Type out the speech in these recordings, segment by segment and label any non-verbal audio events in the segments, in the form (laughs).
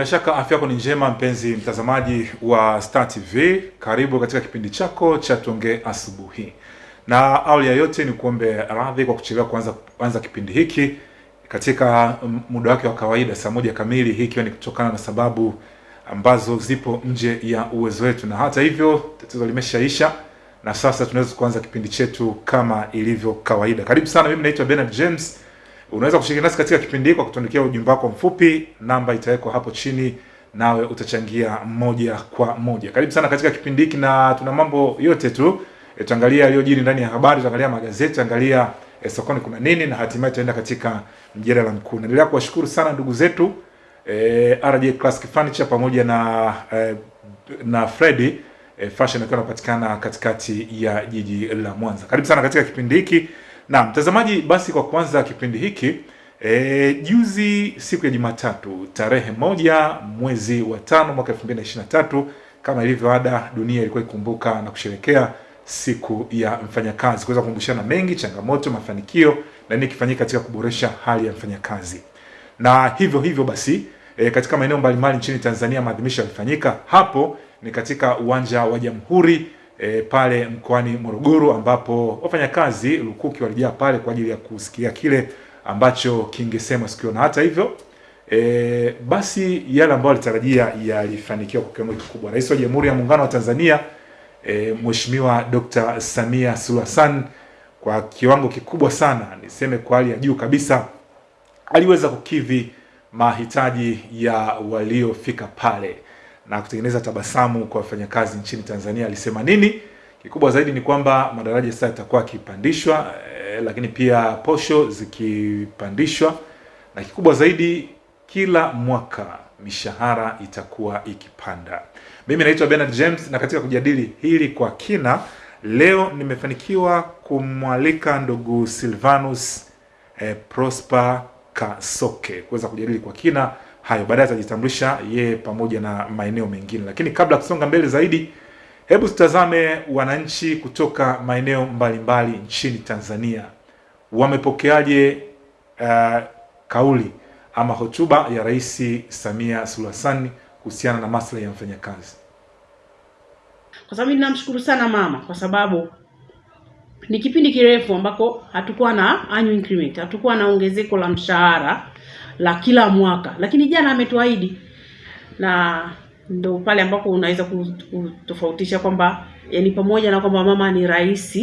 Bila shaka afya yako ni njema mpenzi mtazamaji wa Star TV. Karibu katika kipindi chako cha Tuongee Asubuhi. Na awali ya yote ni kuombe radhi kwa kuchelewa kuanza kuanza kipindi hiki katika muda wake wa kawaida saa moja kamili, hii ikiwa ni kutokana na sababu ambazo zipo nje ya uwezo wetu, na hata hivyo tatizo limeshaisha na sasa tunaweza kuanza kipindi chetu kama ilivyo kawaida. Karibu sana, mimi naitwa Bernard James. Unaweza kushiriki nasi katika kipindi hiki kwa kutuandikia ujumbe wako mfupi, namba itawekwa hapo chini, nawe utachangia moja kwa moja. Karibu sana katika kipindi hiki, na tuna mambo yote tu e, tutaangalia yaliyojiri ndani ya habari, tutaangalia magazeti, tutaangalia e, sokoni kuna nini, na hatimaye tutaenda katika mjadala mkuu. Naendelea kuwashukuru sana ndugu zetu e, RJ Classic Furniture pamoja na e, na Freddy e, Fashion akiwa anapatikana katikati ya jiji la Mwanza. Karibu sana katika kipindi hiki. Na mtazamaji, basi kwa kuanza kipindi hiki e, juzi siku ya Jumatatu tarehe moja mwezi wa tano mwaka 2023 kama ilivyo ada, dunia ilikuwa ikumbuka na kusherekea siku ya mfanyakazi, kuweza kukumbushana mengi, changamoto, mafanikio na nini kifanyika katika kuboresha hali ya mfanyakazi. Na hivyo hivyo basi e, katika maeneo mbalimbali nchini Tanzania maadhimisho yalifanyika. Hapo ni katika uwanja wa Jamhuri e, pale mkoani Morogoro ambapo wafanyakazi lukuki walijaa pale kwa ajili ya kusikia kile ambacho kingesema siku hiyo, na hata hivyo e, basi yale ambayo alitarajia yalifanikiwa kwa kiwango kikubwa. Rais wa Jamhuri ya Muungano wa Tanzania e, Mheshimiwa Dr. Samia Suluhu Hassan kwa kiwango kikubwa sana, niseme kwa hali ya juu kabisa, aliweza kukidhi mahitaji ya waliofika pale na kutengeneza tabasamu kwa wafanyakazi nchini Tanzania. Alisema nini? Kikubwa zaidi ni kwamba madaraja sasa yatakuwa yakipandishwa, eh, lakini pia posho zikipandishwa, na kikubwa zaidi kila mwaka mishahara itakuwa ikipanda. Mimi naitwa Bernard James, na katika kujadili hili kwa kina leo nimefanikiwa kumwalika ndugu Silvanus eh, Prosper Kasoke kuweza kujadili kwa kina hayo. Baadaye atajitambulisha yeye pamoja na maeneo mengine, lakini kabla kusonga mbele zaidi, hebu tutazame wananchi kutoka maeneo mbalimbali nchini Tanzania wamepokeaje uh, kauli ama hotuba ya Rais Samia Suluhu kuhusiana na maslahi ya mfanyakazi. Kwa sababu ninamshukuru sana mama kwa sababu ni kipindi kirefu ambako hatukuwa na annual increment, hatukuwa na ongezeko la mshahara la kila mwaka, lakini jana ametuahidi, na ndo pale ambako unaweza kutofautisha kwamba yani, pamoja na kwamba mama ni rais,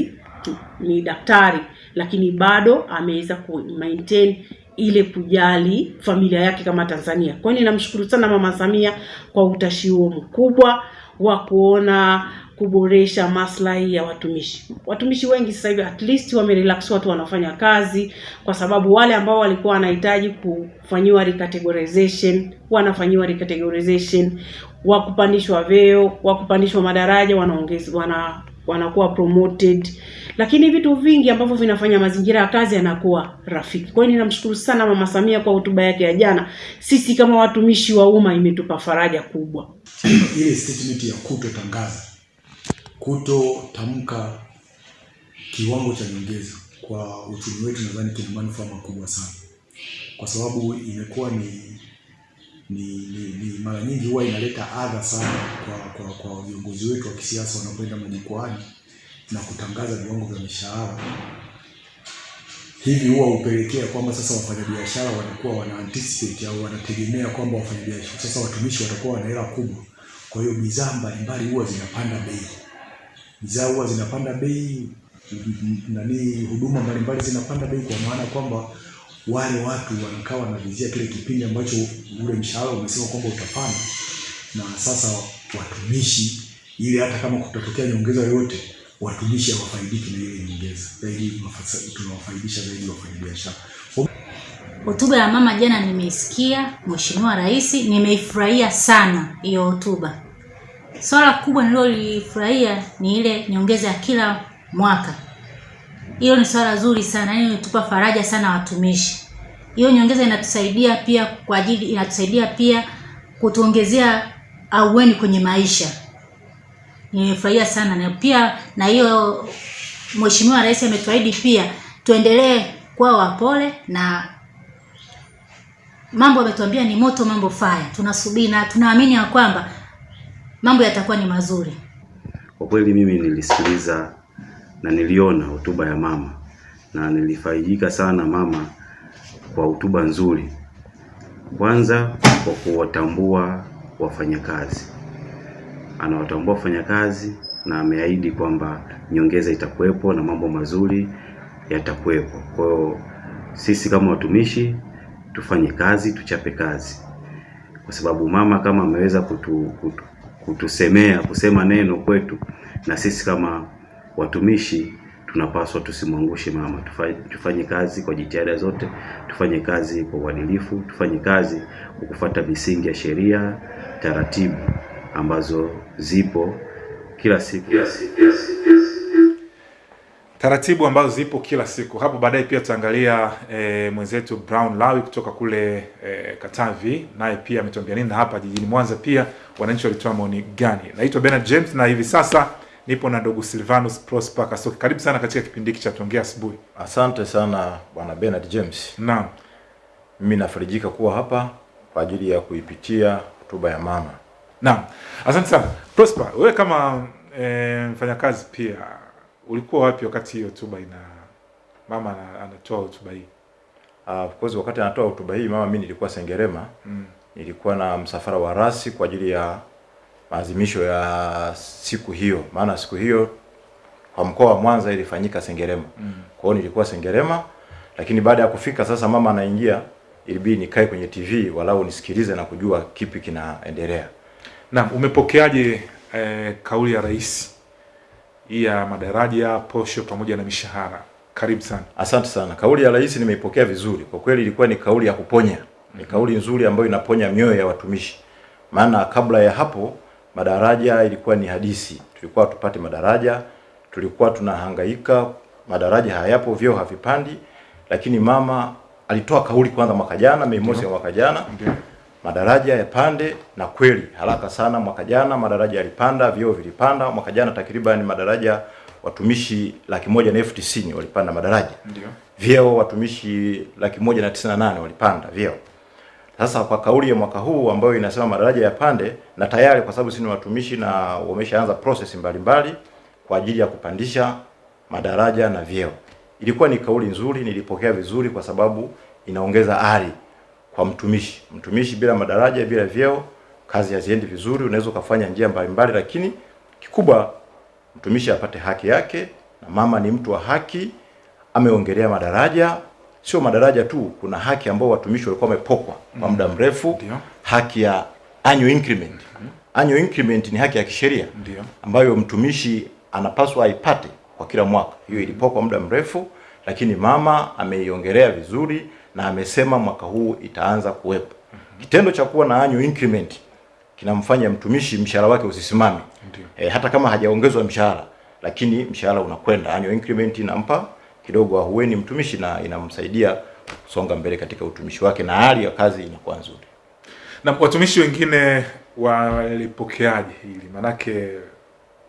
ni daktari, lakini bado ameweza ku maintain ile kujali familia yake kama Tanzania. Kwa hiyo ninamshukuru sana mama Samia kwa utashi huo mkubwa wa kuona kuboresha maslahi ya watumishi. Watumishi wengi sasa hivi at least wamerelax, watu wanafanya kazi, kwa sababu wale ambao walikuwa wanahitaji kufanyiwa recategorization wanafanyiwa recategorization, wa kupandishwa vyeo, wa kupandishwa madaraja wanaongezwa, wana wanakuwa promoted, lakini vitu vingi ambavyo vinafanya mazingira ya kazi yanakuwa rafiki. Kwa hiyo ninamshukuru sana mama Samia kwa hotuba yake ya jana. Sisi kama watumishi wa umma imetupa faraja kubwa. Ile statement ya kutotangaza kutotamka kiwango cha nyongeza kwa uchumi wetu, nadhani kina manufaa makubwa sana, kwa sababu imekuwa ni ni, ni, ni mara nyingi huwa inaleta adha sana kwa kwa kwa viongozi wetu wa kisiasa wanapoenda majukwaani na kutangaza viwango vya mishahara. Hivi huwa upelekea kwamba sasa wafanyabiashara wanakuwa wana anticipate au wanategemea kwamba wafanyabiashara sasa, watumishi watakuwa wana hela kubwa, kwa hiyo bidhaa mbalimbali huwa zinapanda bei. Bidhaa huwa zinapanda bei, nani, huduma mbalimbali zinapanda bei, kwa maana kwamba wale watu wanakaa wanavizia kile kipindi ambacho ule mshahara umesema kwamba utapanda, na sasa watumishi, ili hata kama kutatokea nyongeza yoyote, watumishi hawafaidiki na ile nyongeza, zaidi tunawafaidisha zaidi wafanyabiashara. Hotuba ya mama jana nimeisikia, Mheshimiwa Rais, nimeifurahia sana hiyo hotuba. Swala kubwa nililolifurahia ni ile nyongeza ya kila mwaka. Hiyo ni swala zuri sana, yaani inatupa faraja sana watumishi. Hiyo nyongeza inatusaidia pia kwa ajili inatusaidia pia kutuongezea aueni kwenye maisha. Nimefurahia sana na pia na hiyo Mheshimiwa Rais ametuahidi pia tuendelee kuwa wapole na mambo ametuambia ni moto mambo faya tunasubiri na tunaamini ya kwamba mambo yatakuwa ni mazuri. Kwa kweli mimi nilisikiliza na niliona hotuba ya mama na nilifaidika sana mama kwa hotuba nzuri. Kwanza kwa kuwatambua wafanyakazi, anawatambua wafanyakazi na ameahidi kwamba nyongeza itakuwepo na mambo mazuri yatakuwepo. Kwa hiyo sisi kama watumishi tufanye kazi, tuchape kazi, kwa sababu mama kama ameweza kutu, kutu, kutusemea kusema neno kwetu, na sisi kama watumishi tunapaswa tusimwangushe mama. Tufanye, tufanye kazi kwa jitihada zote, tufanye kazi kwa uadilifu, tufanye kazi kwa kufuata misingi ya sheria, taratibu ambazo zipo kila siku, yes, yes, yes. taratibu ambazo zipo kila siku. Hapo baadaye pia tutaangalia e, mwenzetu Brown Lawi kutoka kule e, Katavi, naye pia ametuambia nini, na hapa jijini Mwanza pia wananchi walitoa maoni gani. Naitwa Bernard James na hivi sasa nipo na ndugu Silvanus Prosper Kasoki. Karibu sana katika kipindi hiki cha tuongea asubuhi. Asante sana bwana Bernard James. Naam, Mimi nafarijika kuwa hapa kwa ajili ya kuipitia hotuba ya mama. Naam, asante sana Prosper. Wewe kama e, mfanyakazi pia ulikuwa wapi wakati hiyo hotuba ina mama anatoa hotuba hii? Uh, of course wakati anatoa hotuba hii mama, mimi nilikuwa Sengerema. Mm. Nilikuwa na msafara wa rasi kwa ajili ya maadhimisho ya siku hiyo, maana siku hiyo kwa mkoa wa Mwanza ilifanyika Sengerema. Mm. Kwa hiyo nilikuwa Sengerema, lakini baada ya kufika sasa mama anaingia, ilibidi nikae kwenye TV walau nisikilize na kujua kipi kinaendelea. Naam, umepokeaje eh, kauli ya rais hii ya madaraja, posho pamoja na mishahara? Karibu sana. Asante sana. Kauli ya rais nimeipokea vizuri. Kwa kweli ilikuwa ni kauli ya kuponya. Ni kauli nzuri ambayo inaponya mioyo ya watumishi. Maana kabla ya hapo madaraja ilikuwa ni hadisi. Tulikuwa tupate madaraja, tulikuwa tunahangaika, madaraja hayapo, vyoo havipandi, lakini mama alitoa kauli kwanza mwaka jana, Mei Mosi ya mwaka jana. Madaraja yapande, na kweli haraka sana mwaka jana madaraja yalipanda, vyeo vilipanda. Mwaka jana takriban madaraja watumishi laki moja na elfu tisini walipanda madaraja Ndio. vyeo watumishi laki moja na tisini na nane walipanda vyeo. Sasa kwa kauli ya mwaka huu ambayo inasema madaraja yapande, na tayari kwa sababu sisi ni watumishi na wameshaanza process mbalimbali kwa ajili ya kupandisha madaraja na vyeo, ilikuwa ni kauli nzuri, nilipokea vizuri kwa sababu inaongeza ari kwa mtumishi. Mtumishi bila madaraja, bila vyeo, kazi haziendi vizuri. Unaweza ukafanya njia mbalimbali, lakini kikubwa mtumishi apate haki yake, na mama ni mtu wa haki ameongelea madaraja, sio madaraja tu, kuna haki ambao watumishi walikuwa wamepokwa kwa muda mrefu, Ndio. haki ya annual increment. Annual increment ni haki ya kisheria ambayo mtumishi anapaswa aipate kwa kila mwaka. Hiyo ilipokwa muda mrefu, lakini mama ameiongelea vizuri na amesema mwaka huu itaanza kuwepo. Kitendo cha kuwa na annual increment kinamfanya mtumishi mshahara wake usisimame e, hata kama hajaongezwa mshahara, lakini mshahara unakwenda. Annual increment inampa kidogo ahueni mtumishi na inamsaidia kusonga mbele katika utumishi wake na hali ya kazi inakuwa nzuri. Na watumishi wengine walipokeaje hili? Manake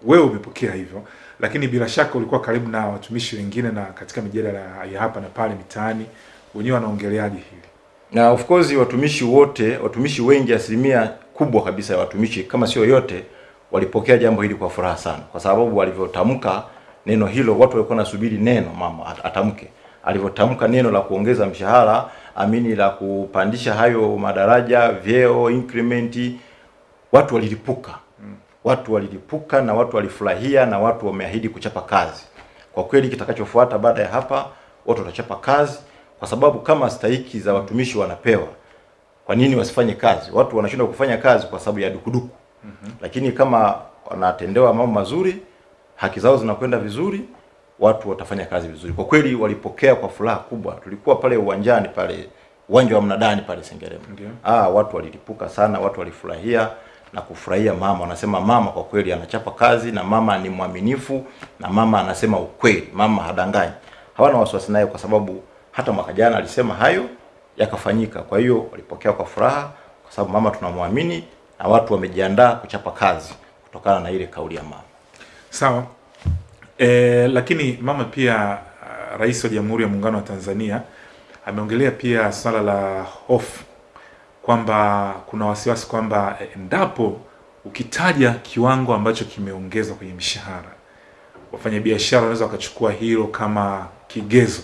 wewe umepokea hivyo, lakini bila shaka ulikuwa karibu na watumishi wengine na katika mijadala ya hapa na pale mitaani, wenyewe wanaongeleaje hili? Na of course watumishi wote, watumishi wengi, asilimia kubwa kabisa ya watumishi kama sio yote, walipokea jambo hili kwa furaha sana, kwa sababu walivyotamka neno hilo, watu walikuwa nasubiri neno mama atamke. Alivyotamka neno la kuongeza mshahara, amini, la kupandisha hayo madaraja, vyeo, increment, watu walilipuka watu walilipuka na watu walifurahia na watu wameahidi kuchapa kazi. Kwa kweli kitakachofuata baada ya hapa, watu watachapa kazi, kwa sababu kama stahiki za watumishi wanapewa, kwa nini wasifanye kazi? Watu wanashindwa kufanya kazi kwa sababu ya dukuduku. mm -hmm. Lakini kama wanatendewa mambo mazuri, haki zao zinakwenda vizuri, watu watafanya kazi vizuri. Kwa kweli walipokea kwa furaha kubwa. Tulikuwa pale uwanjani pale uwanja wa mnadani pale Sengerema. Okay. Ah, watu walilipuka sana, watu walifurahia na kufurahia mama. Wanasema mama kwa kweli anachapa kazi na mama ni mwaminifu na mama anasema ukweli, mama hadanganyi. Hawana wasiwasi naye kwa sababu hata mwaka jana alisema hayo yakafanyika. Kwa hiyo walipokea kwa furaha kwa sababu mama tunamwamini na watu wamejiandaa kuchapa kazi kutokana na ile kauli ya mama. Sawa. E, lakini mama pia uh, Rais wa Jamhuri ya Muungano wa Tanzania ameongelea pia swala la hofu kwamba kuna wasiwasi kwamba endapo ukitaja kiwango ambacho kimeongezwa kwenye mishahara, wafanyabiashara wanaweza wakachukua hilo kama kigezo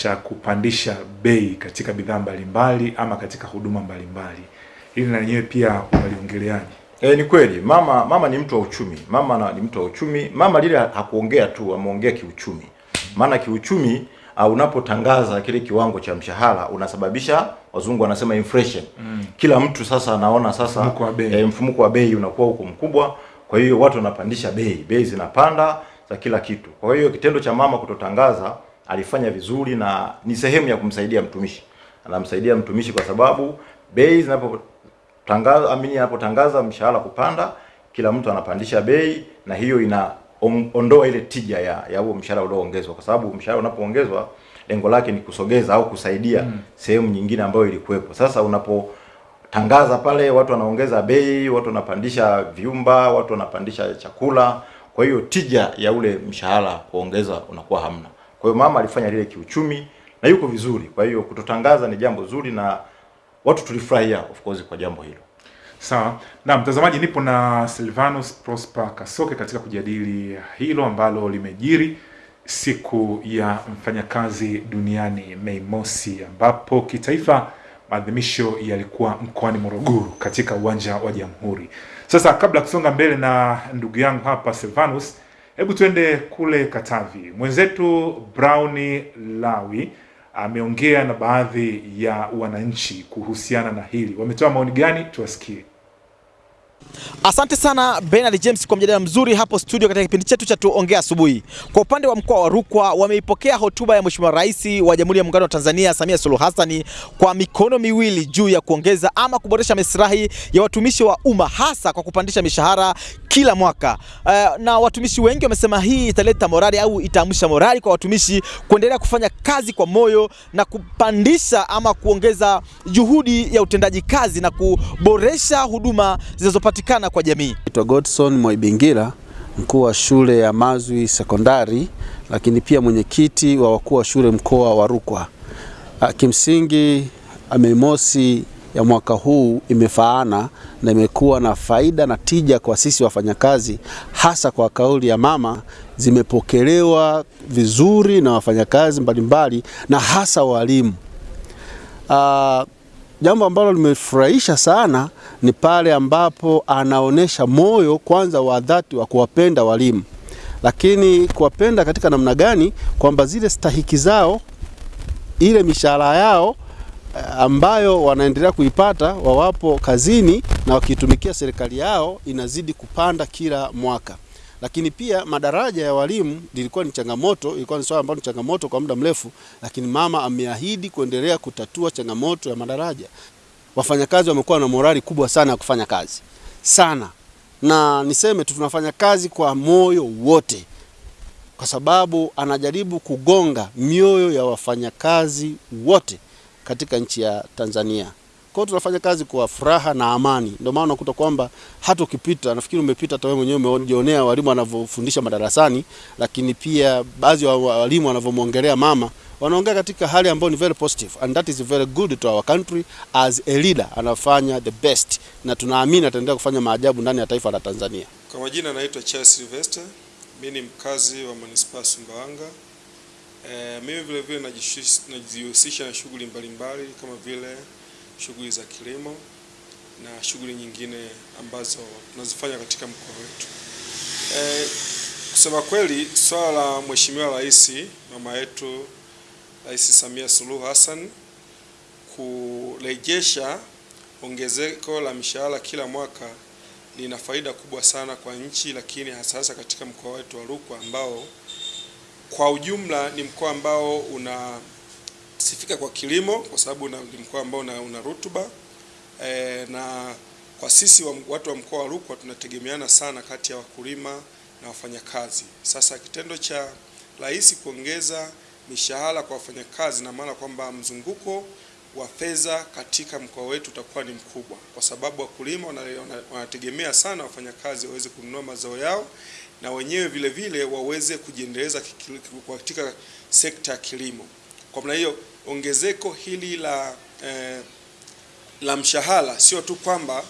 cha kupandisha bei katika bidhaa mbalimbali ama katika huduma mbalimbali. Hili na lenyewe pia unaliongeleaje? E, ni kweli mama mama ni mtu wa uchumi. Mama na, ni mtu wa uchumi. Mama lile hakuongea tu, ameongea kiuchumi. Maana kiuchumi uh, unapotangaza kile kiwango cha mshahara unasababisha wazungu wanasema inflation. Mm. Kila mtu sasa anaona sasa Mfumuko wa bei. e, mfumuko wa bei unakuwa huko mkubwa, kwa hiyo watu wanapandisha bei, bei zinapanda za kila kitu. Kwa hiyo kitendo cha mama kutotangaza alifanya vizuri na ni sehemu ya kumsaidia mtumishi. Anamsaidia mtumishi kwa sababu bei zinapotangaza amini anapotangaza mshahara kupanda, kila mtu anapandisha bei, na hiyo inaondoa on- ondoa ile tija ya ya huo mshahara ulioongezwa, kwa sababu mshahara unapoongezwa lengo lake ni kusogeza au kusaidia mm. sehemu nyingine ambayo ilikuwepo. Sasa unapo tangaza pale, watu wanaongeza bei, watu wanapandisha vyumba, watu wanapandisha chakula, kwa hiyo tija ya ule mshahara kuongeza unakuwa hamna. Kwa hiyo mama alifanya lile kiuchumi na yuko vizuri. Kwa hiyo kutotangaza ni jambo zuri na watu tulifurahia of course kwa jambo hilo. Sawa na mtazamaji, nipo na Silvanus Prosper Kasoke katika kujadili hilo ambalo limejiri siku ya mfanyakazi duniani Mei Mosi, ambapo kitaifa maadhimisho yalikuwa mkoani Morogoro katika uwanja wa Jamhuri. Sasa kabla ya kusonga mbele na ndugu yangu hapa Silvanus, hebu tuende kule Katavi. Mwenzetu Brown Lawi ameongea na baadhi ya wananchi kuhusiana na hili. Wametoa maoni gani? Tuwasikie. Asante sana Bernard James kwa mjadala mzuri hapo studio katika kipindi chetu cha tuongea asubuhi. Kwa upande wa mkoa wa Rukwa wameipokea hotuba ya Mheshimiwa Rais wa Jamhuri ya Muungano wa Tanzania Samia Suluhu Hassan kwa mikono miwili juu ya kuongeza ama kuboresha maslahi ya watumishi wa umma hasa kwa kupandisha mishahara kila mwaka. Uh, na watumishi wengi wamesema hii italeta morali au itaamsha morali kwa watumishi kuendelea kufanya kazi kwa moyo na kupandisha ama kuongeza juhudi ya utendaji kazi na kuboresha huduma zinazopatikana kwa jamii. Naitwa Godson Mwaibingira, mkuu wa shule ya Mazwi Sekondari, lakini pia mwenyekiti wa wakuu wa shule mkoa wa Rukwa. Ah, Kimsingi Mei Mosi ya mwaka huu imefaana na imekuwa na faida na tija kwa sisi wafanyakazi, hasa kwa kauli ya mama, zimepokelewa vizuri na wafanyakazi mbalimbali na hasa walimu. Ah, jambo ambalo limefurahisha sana ni pale ambapo anaonyesha moyo kwanza wa dhati wa kuwapenda walimu, lakini kuwapenda katika namna gani? Kwamba zile stahiki zao, ile mishahara yao ambayo wanaendelea kuipata wawapo kazini na wakitumikia serikali yao inazidi kupanda kila mwaka. Lakini pia madaraja ya walimu lilikuwa ni changamoto, ilikuwa ni swala ambalo ni changamoto kwa muda mrefu, lakini mama ameahidi kuendelea kutatua changamoto ya madaraja. Wafanyakazi wamekuwa na morali kubwa sana ya kufanya kazi sana, na niseme tu tunafanya kazi kwa moyo wote, kwa sababu anajaribu kugonga mioyo ya wafanyakazi wote katika nchi ya Tanzania. Kwa tunafanya kazi kwa furaha na amani. Ndio maana unakuta kwamba hata ukipita, nafikiri umepita hata wewe mwenyewe umejionea walimu wanavyofundisha madarasani, lakini pia baadhi ya walimu wanavyomwongelea mama, wanaongea katika hali ambayo ni very positive and that is very good to our country as a leader, anafanya the best na tunaamini ataendelea kufanya maajabu ndani ya taifa la Tanzania. Kwa majina naitwa Charles Sylvester, mimi ni mkazi wa manispaa Sumbawanga. E, mimi vile vile najihusisha na shughuli mbalimbali kama vile shughuli za kilimo na shughuli nyingine ambazo tunazifanya katika mkoa wetu. E, kusema kweli swala la Mheshimiwa Rais mama yetu Rais Samia Suluhu Hassan kurejesha ongezeko la mishahara kila mwaka lina faida kubwa sana kwa nchi, lakini hasa hasa katika mkoa wetu wa Rukwa ambao kwa ujumla ni mkoa ambao unasifika kwa kilimo, kwa sababu ni mkoa ambao una, una rutuba e, na kwa sisi wa, watu wa mkoa wa Rukwa tunategemeana sana kati ya wakulima na wafanyakazi. Sasa kitendo cha rais kuongeza mishahara kwa wafanyakazi, na maana kwamba mzunguko wa fedha katika mkoa wetu utakuwa ni mkubwa, kwa sababu wakulima wana- wana- wanategemea sana wafanyakazi waweze kununua mazao yao na wenyewe vile vile waweze kujiendeleza katika sekta ya kilimo. Kwa maana hiyo ongezeko hili la eh, la mshahara sio tu kwamba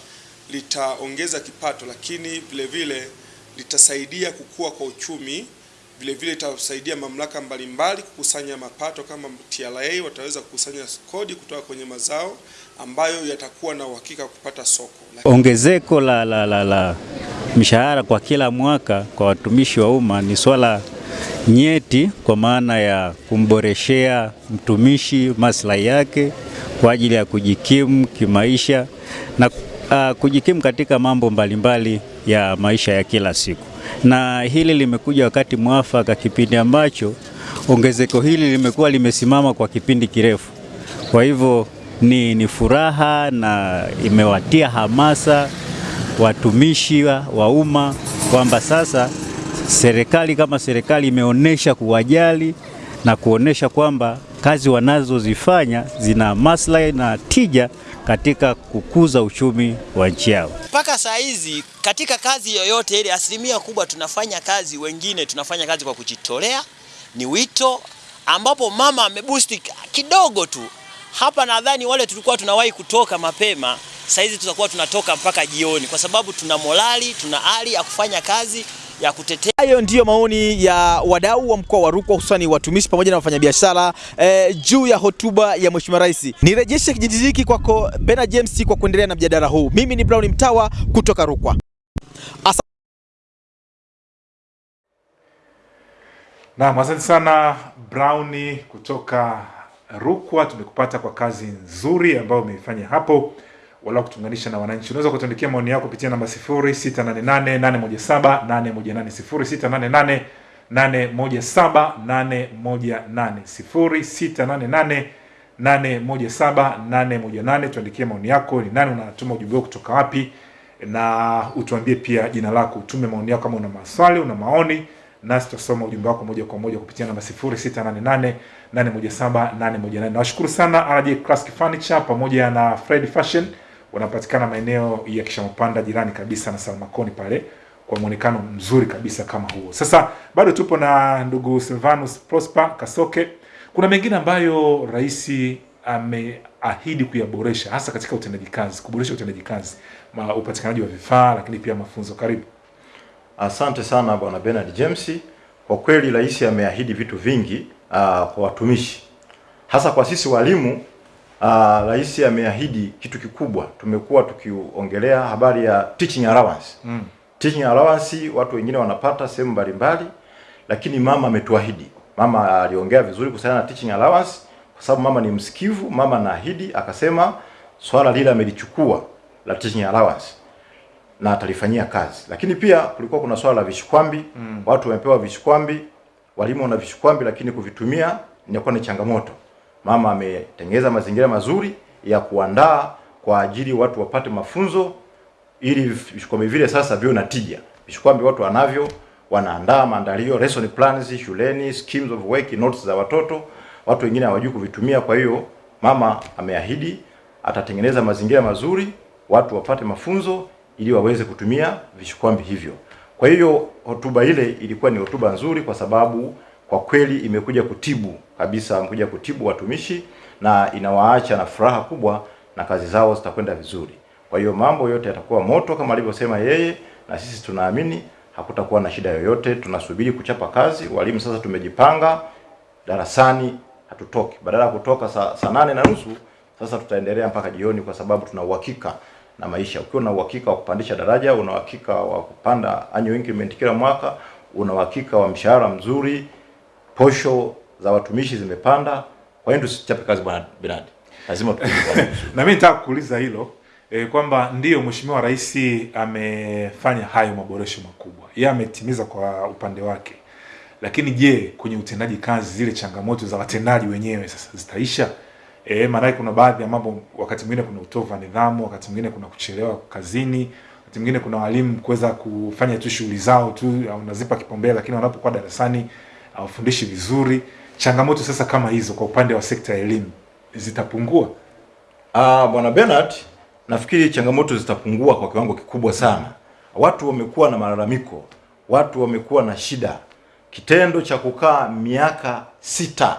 litaongeza kipato, lakini vile vile litasaidia kukua kwa uchumi. Vile vile itasaidia mamlaka mbalimbali kukusanya mapato kama TRA, wataweza kukusanya kodi kutoka kwenye mazao ambayo yatakuwa na uhakika kupata soko. Ongezeko la, la, la, la mshahara kwa kila mwaka kwa watumishi wa umma ni swala nyeti kwa maana ya kumboreshea mtumishi maslahi yake kwa ajili ya kujikimu kimaisha na uh, kujikimu katika mambo mbalimbali mbali ya maisha ya kila siku. Na hili limekuja wakati mwafaka, kipindi ambacho ongezeko hili limekuwa limesimama kwa kipindi kirefu. Kwa hivyo ni, ni furaha na imewatia hamasa watumishi wa, umma kwamba sasa serikali kama serikali imeonyesha kuwajali na kuonyesha kwamba kazi wanazozifanya zina maslahi na tija katika kukuza uchumi wa nchi yao. Mpaka saa hizi katika kazi yoyote ile, asilimia kubwa tunafanya kazi, wengine tunafanya kazi kwa kujitolea, ni wito ambapo mama ameboost kidogo tu hapa. Nadhani wale tulikuwa tunawahi kutoka mapema, saizi tutakuwa tunatoka mpaka jioni, kwa sababu tuna morali, tuna hali ya kufanya kazi ya kutetea. Hayo ndiyo maoni ya wadau wa mkoa wa Rukwa hususani watumishi pamoja na wafanyabiashara eh, juu ya hotuba ya Mheshimiwa Rais. Nirejeshe kijiji hiki kwako Bena James kwa kuendelea na mjadala huu. Mimi ni Brown Mtawa kutoka Rukwa. Asa Naam, asante sana Brown kutoka Rukwa. Tumekupata kwa kazi nzuri ambayo umeifanya hapo wala kutunganisha na wananchi. Unaweza kutuandikia maoni yako kupitia namba 0688817818 0688817818 0688817818. Tuandikie maoni yako, ni nani unatuma ujumbe wako kutoka wapi, na utuambie pia jina lako. Utume maoni yako kama una maswali, una maoni nasi tutasoma ujumbe wako moja kwa moja kupitia namba 0688817818. Nawashukuru sana RJ Classic Furniture pamoja na Fred Fashion wanapatikana maeneo ya Kishamapanda jirani kabisa na Salmakoni pale kwa mwonekano mzuri kabisa kama huo. Sasa bado tupo na ndugu Silvanus Prosper Kasoke. Kuna mengine ambayo rais ameahidi kuyaboresha hasa katika utendaji kazi, kuboresha utendaji kazi, upatikanaji wa vifaa, lakini pia mafunzo. Karibu. Asante sana Bwana Bernard James. Kwa kweli rais ameahidi vitu vingi uh, kwa watumishi hasa kwa sisi walimu. Uh, rais ameahidi kitu kikubwa. Tumekuwa tukiongelea habari ya teaching allowance. Mm. Teaching allowance watu wengine wanapata sehemu mbalimbali, lakini mama ametuahidi. Mama aliongea vizuri kuhusiana na teaching allowance kwa sababu mama ni msikivu. Mama anaahidi akasema swala lile amelichukua la teaching allowance na atalifanyia kazi. Lakini pia kulikuwa kuna swala la vishikwambi Mm. watu wamepewa vishikwambi, walimu wana vishikwambi, lakini kuvitumia inakuwa ni changamoto. Mama ametengeneza mazingira mazuri ya kuandaa kwa ajili watu wapate mafunzo ili vishikwambi vile sasa vio na tija. Vishikwambi watu wanavyo, wanaandaa maandalio, lesson plans shuleni, schemes of work, notes za watoto, watu wengine hawajui kuvitumia. Kwa hiyo mama ameahidi atatengeneza mazingira mazuri, watu wapate mafunzo ili waweze kutumia vishikwambi hivyo. Kwa hiyo hotuba ile ilikuwa ni hotuba nzuri, kwa sababu kwa kweli imekuja kutibu kabisa, imekuja kutibu watumishi na inawaacha na furaha kubwa, na kazi zao zitakwenda vizuri. Kwa hiyo mambo yote yatakuwa moto kama alivyosema yeye, na sisi tunaamini hakutakuwa na shida yoyote. Tunasubiri kuchapa kazi. Walimu sasa tumejipanga, darasani hatutoki, badala ya kutoka saa, nane na nusu sasa tutaendelea mpaka jioni, kwa sababu tuna uhakika na maisha. Ukiwa na uhakika wa kupandisha daraja, una uhakika wa kupanda annual increment kila mwaka, una uhakika wa mshahara mzuri, posho za watumishi zimepanda. Kwa hiyo tusichape kazi, bwana Bernard, lazima (laughs) na mimi nataka kuuliza hilo e, kwamba ndiyo Mheshimiwa Rais amefanya hayo maboresho makubwa, yeye ametimiza kwa upande wake, lakini je, kwenye utendaji kazi zile changamoto za watendaji wenyewe sasa zitaisha? E, maanake kuna baadhi ya mambo, wakati mwingine kuna utovu wa nidhamu, wakati mwingine kuna kuchelewa kazini, wakati mwingine kuna walimu kuweza kufanya tu shughuli zao tu, unazipa kipaumbele, lakini wanapokuwa darasani hawafundishi vizuri. Changamoto sasa kama hizo kwa upande wa sekta ya elimu zitapungua? Ah, bwana Bernard, nafikiri changamoto zitapungua kwa kiwango kikubwa sana. Watu wamekuwa na malalamiko, watu wamekuwa na shida. Kitendo cha kukaa miaka sita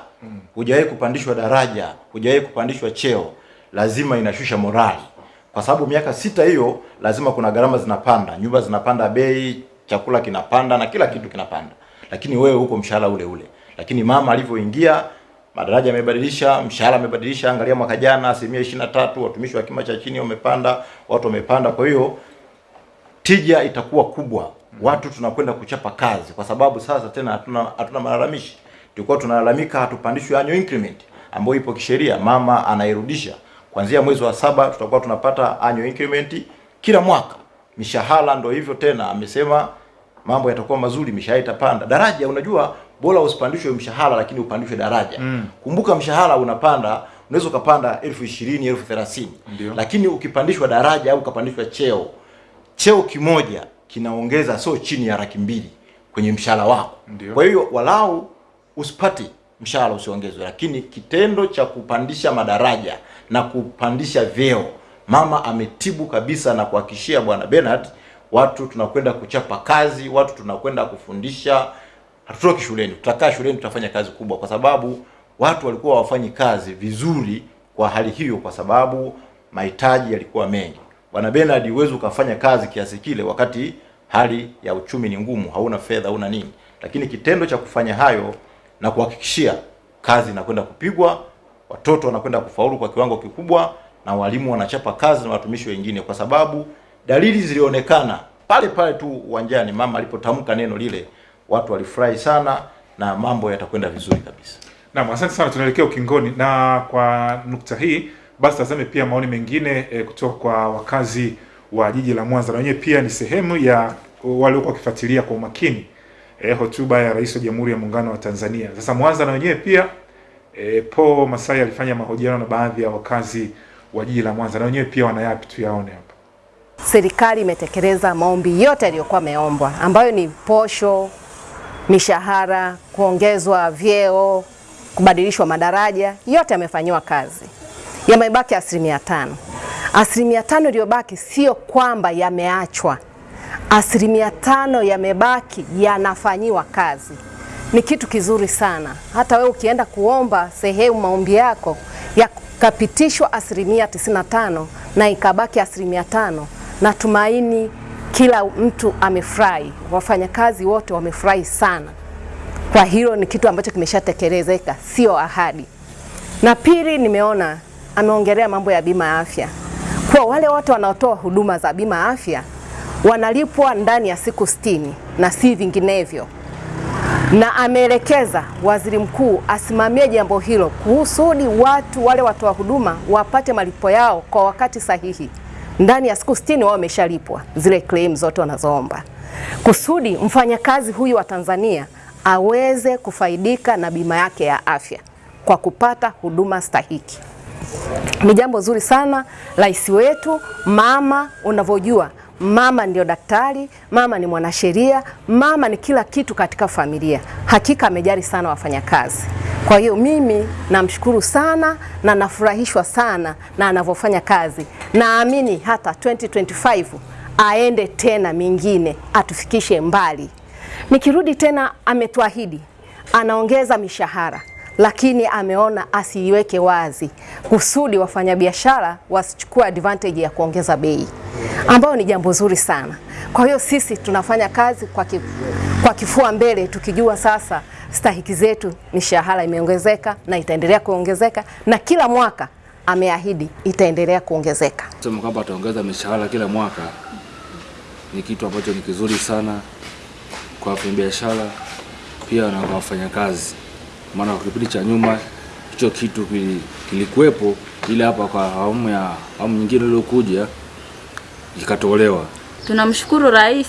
hujawahi kupandishwa daraja, hujawahi kupandishwa cheo, lazima inashusha morali. kwa sababu miaka sita hiyo lazima kuna gharama zinapanda, nyumba zinapanda bei, chakula kinapanda na kila kitu kinapanda, lakini wewe huko mshahara ule ule. Lakini mama alivyoingia madaraja yamebadilisha, mshahara amebadilisha. Angalia mwaka jana asilimia ishirini na tatu watumishi wa kima cha chini wamepanda, watu wamepanda. Kwa hiyo tija itakuwa kubwa, watu tunakwenda kuchapa kazi, kwa sababu sasa tena hatuna hatuna malalamishi. Tulikuwa tunalalamika hatupandishwi annual increment ambayo ipo kisheria, mama anairudisha kuanzia mwezi wa saba, tutakuwa tunapata annual increment kila mwaka. Mishahara ndo hivyo tena, amesema mambo yatakuwa mazuri, mishahara itapanda. Daraja, unajua bora usipandishwe mshahara lakini upandishwe daraja. Mm. Kumbuka mshahara unapanda, unaweza ukapanda elfu ishirini elfu thelathini lakini ukipandishwa daraja au ukapandishwa cheo, cheo kimoja kinaongeza sio chini ya laki mbili kwenye mshahara wako. Ndiyo. Kwa hiyo walau usipate mshahara usiongezwe, lakini kitendo cha kupandisha madaraja na kupandisha vyeo, mama ametibu kabisa na kuhakikishia bwana Bernard, watu tunakwenda kuchapa kazi, watu tunakwenda kufundisha, hatutoki shuleni, tutakaa shuleni, tutafanya kazi kubwa, kwa sababu watu walikuwa wafanyi kazi vizuri kwa hali hiyo, kwa sababu mahitaji yalikuwa mengi. Bwana Bernard, huwezi ukafanya kazi kiasi kile wakati hali ya uchumi ni ngumu, hauna fedha, hauna nini, lakini kitendo cha kufanya hayo na kuhakikishia kazi inakwenda kupigwa, watoto wanakwenda kufaulu kwa kiwango kikubwa, na walimu wanachapa kazi na watumishi wengine, kwa sababu dalili zilionekana pale pale tu uwanjani. Mama alipotamka neno lile, watu walifurahi sana na mambo yatakwenda vizuri kabisa. Naam, asante sana, tunaelekea ukingoni, na kwa nukta hii basi tazame pia maoni mengine e, kutoka kwa wakazi wa jiji la Mwanza, na wenyewe pia ni sehemu ya waliokuwa wakifuatilia kwa umakini e, hotuba ya Rais wa Jamhuri ya Muungano wa Tanzania. Sasa Mwanza na wenyewe pia e, Po Masai alifanya mahojiano na baadhi ya wakazi wa jiji la Mwanza, na wenyewe pia wanayapi, tuyaone hapa. Serikali imetekeleza maombi yote yaliyokuwa ameombwa ambayo ni posho, mishahara, kuongezwa vyeo, kubadilishwa madaraja, yote yamefanyiwa kazi. Yamebaki asilimia tano. Asilimia tano iliyobaki sio kwamba yameachwa, asilimia tano yamebaki yanafanyiwa kazi. Ni kitu kizuri sana. Hata wewe ukienda kuomba sehemu maombi yako yakapitishwa asilimia 95 na ikabaki asilimia tano, natumaini kila mtu amefurahi, wafanyakazi wote wamefurahi sana. Kwa hilo ni kitu ambacho kimeshatekelezeka, sio ahadi. Na pili, nimeona ameongelea mambo ya bima ya afya, kwa wale wote wanaotoa huduma za bima ya afya wanalipwa ndani ya siku sitini na si vinginevyo, na ameelekeza waziri mkuu asimamie jambo hilo kuhusudi watu wale watoa huduma wapate malipo yao kwa wakati sahihi. Ndani ya siku sitini wao wameshalipwa zile claim zote wanazoomba, kusudi mfanyakazi huyu wa Tanzania aweze kufaidika na bima yake ya afya kwa kupata huduma stahiki. Ni jambo zuri sana. Rais wetu mama, unavyojua mama ndio daktari, mama ni mwanasheria, mama ni kila kitu katika familia. Hakika amejali sana wafanyakazi. Kwa hiyo mimi namshukuru sana na nafurahishwa sana na anavyofanya kazi. Naamini hata 2025 aende tena mingine, atufikishe mbali. Nikirudi tena, ametuahidi anaongeza mishahara lakini ameona asiiweke wazi kusudi wafanyabiashara wasichukue advantage ya kuongeza bei, ambayo ni jambo zuri sana. Kwa hiyo sisi tunafanya kazi kwa, ki, kwa kifua mbele tukijua sasa stahiki zetu, mishahara imeongezeka na itaendelea kuongezeka, na kila mwaka ameahidi itaendelea kuongezeka. Sema kwamba ataongeza mishahara kila mwaka ni kitu ambacho ni kizuri sana kwa wafanyabiashara pia na kwa wafanyakazi maana kwa kipindi cha nyuma hicho kitu kilikuwepo, ile hapa kwa awamu ya awamu nyingine iliyokuja ikatolewa. Tunamshukuru Rais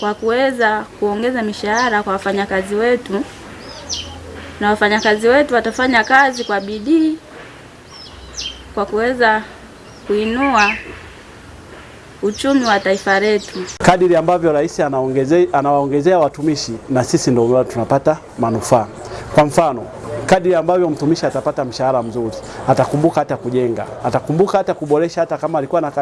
kwa kuweza kuongeza mishahara kwa wafanyakazi wetu, na wafanyakazi wetu watafanya kazi kwa bidii kwa kuweza kuinua uchumi wa taifa letu. Kadiri ambavyo rais anaongezea anawaongezea watumishi, na sisi ndio tunapata manufaa. Kwa mfano, kadiri ambavyo mtumishi atapata mshahara mzuri, atakumbuka hata kujenga, atakumbuka hata kuboresha, hata kama alikuwa na,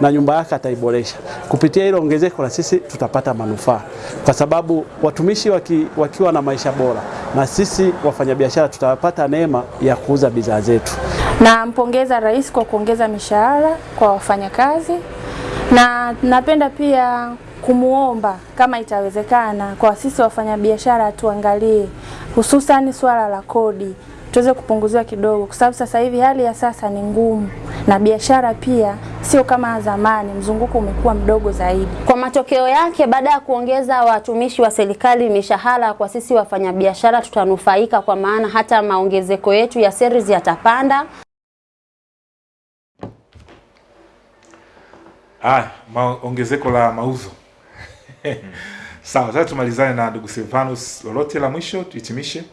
na nyumba yake ataiboresha. Kupitia hilo ongezeko, na sisi tutapata manufaa, kwa sababu watumishi waki, wakiwa na maisha bora, na sisi wafanyabiashara tutapata neema ya kuuza bidhaa zetu. Nampongeza Rais kwa kuongeza mishahara kwa wafanyakazi, na napenda pia kumuomba kama itawezekana kwa sisi wafanyabiashara tuangalie hususan swala la kodi tuweze kupunguziwa kidogo, kwa sababu sasa hivi hali ya sasa ni ngumu na biashara pia sio kama zamani, mzunguko umekuwa mdogo zaidi. Kwa matokeo yake, baada ya kuongeza watumishi wa serikali mishahara, kwa sisi wafanyabiashara tutanufaika, kwa maana hata maongezeko yetu ya series yatapanda. Ah, ma ongezeko la mauzo. (laughs) Sawa, sasa tumalizane na ndugu Silvanus, lolote la mwisho tuhitimishe?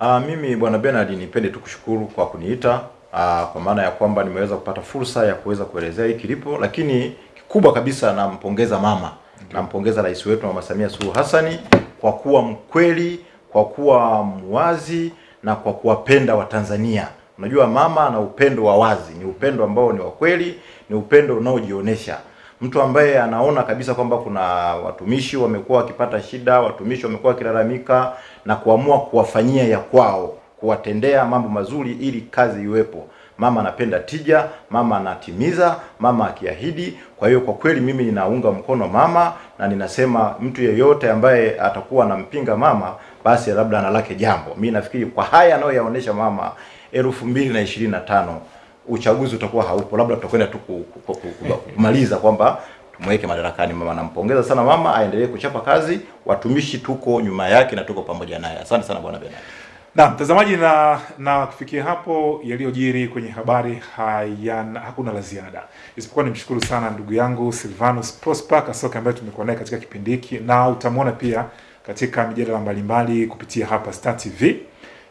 Ah, mimi bwana Bernard nipende tu kushukuru kwa kuniita ah, kwa maana ya kwamba nimeweza kupata fursa ya kuweza kuelezea hii kilipo, lakini kikubwa kabisa nampongeza mama, okay. nampongeza rais wetu Mama Samia Suluhu Hassani kwa kuwa mkweli, kwa kuwa mwazi na kwa kuwapenda Watanzania. Unajua mama ana upendo wa wazi, ni upendo ambao ni wa kweli, ni upendo unaojionyesha. mtu ambaye anaona kabisa kwamba kuna watumishi wamekuwa wakipata shida, watumishi wamekuwa wakilalamika na kuamua kuwafanyia ya kwao, kuwatendea mambo mazuri ili kazi iwepo. Mama anapenda tija, mama anatimiza, mama akiahidi. Kwa hiyo kwa kweli mimi ninaunga mkono mama na ninasema mtu yeyote ambaye atakuwa anampinga mama basi labda analake jambo. Mimi nafikiri kwa haya anayoyaonesha mama elfu mbili na ishirini na tano uchaguzi utakuwa haupo, labda tutakwenda tu ku- ku- ku- ku- kumaliza kwamba tumweke madarakani mama. Nampongeza sana mama, aendelee kuchapa kazi, watumishi tuko nyuma yake na tuko pamoja naye. Asante sana bwana Bernard. Na mtazamaji, na na kufikia hapo yaliyojiri kwenye habari hayana hakuna la ziada, isipokuwa nimshukuru sana ndugu yangu Silvanus Prosper Kasoke ambaye tumekuwa naye katika kipindi hiki, na utamwona pia katika mijadala mbalimbali kupitia hapa Star TV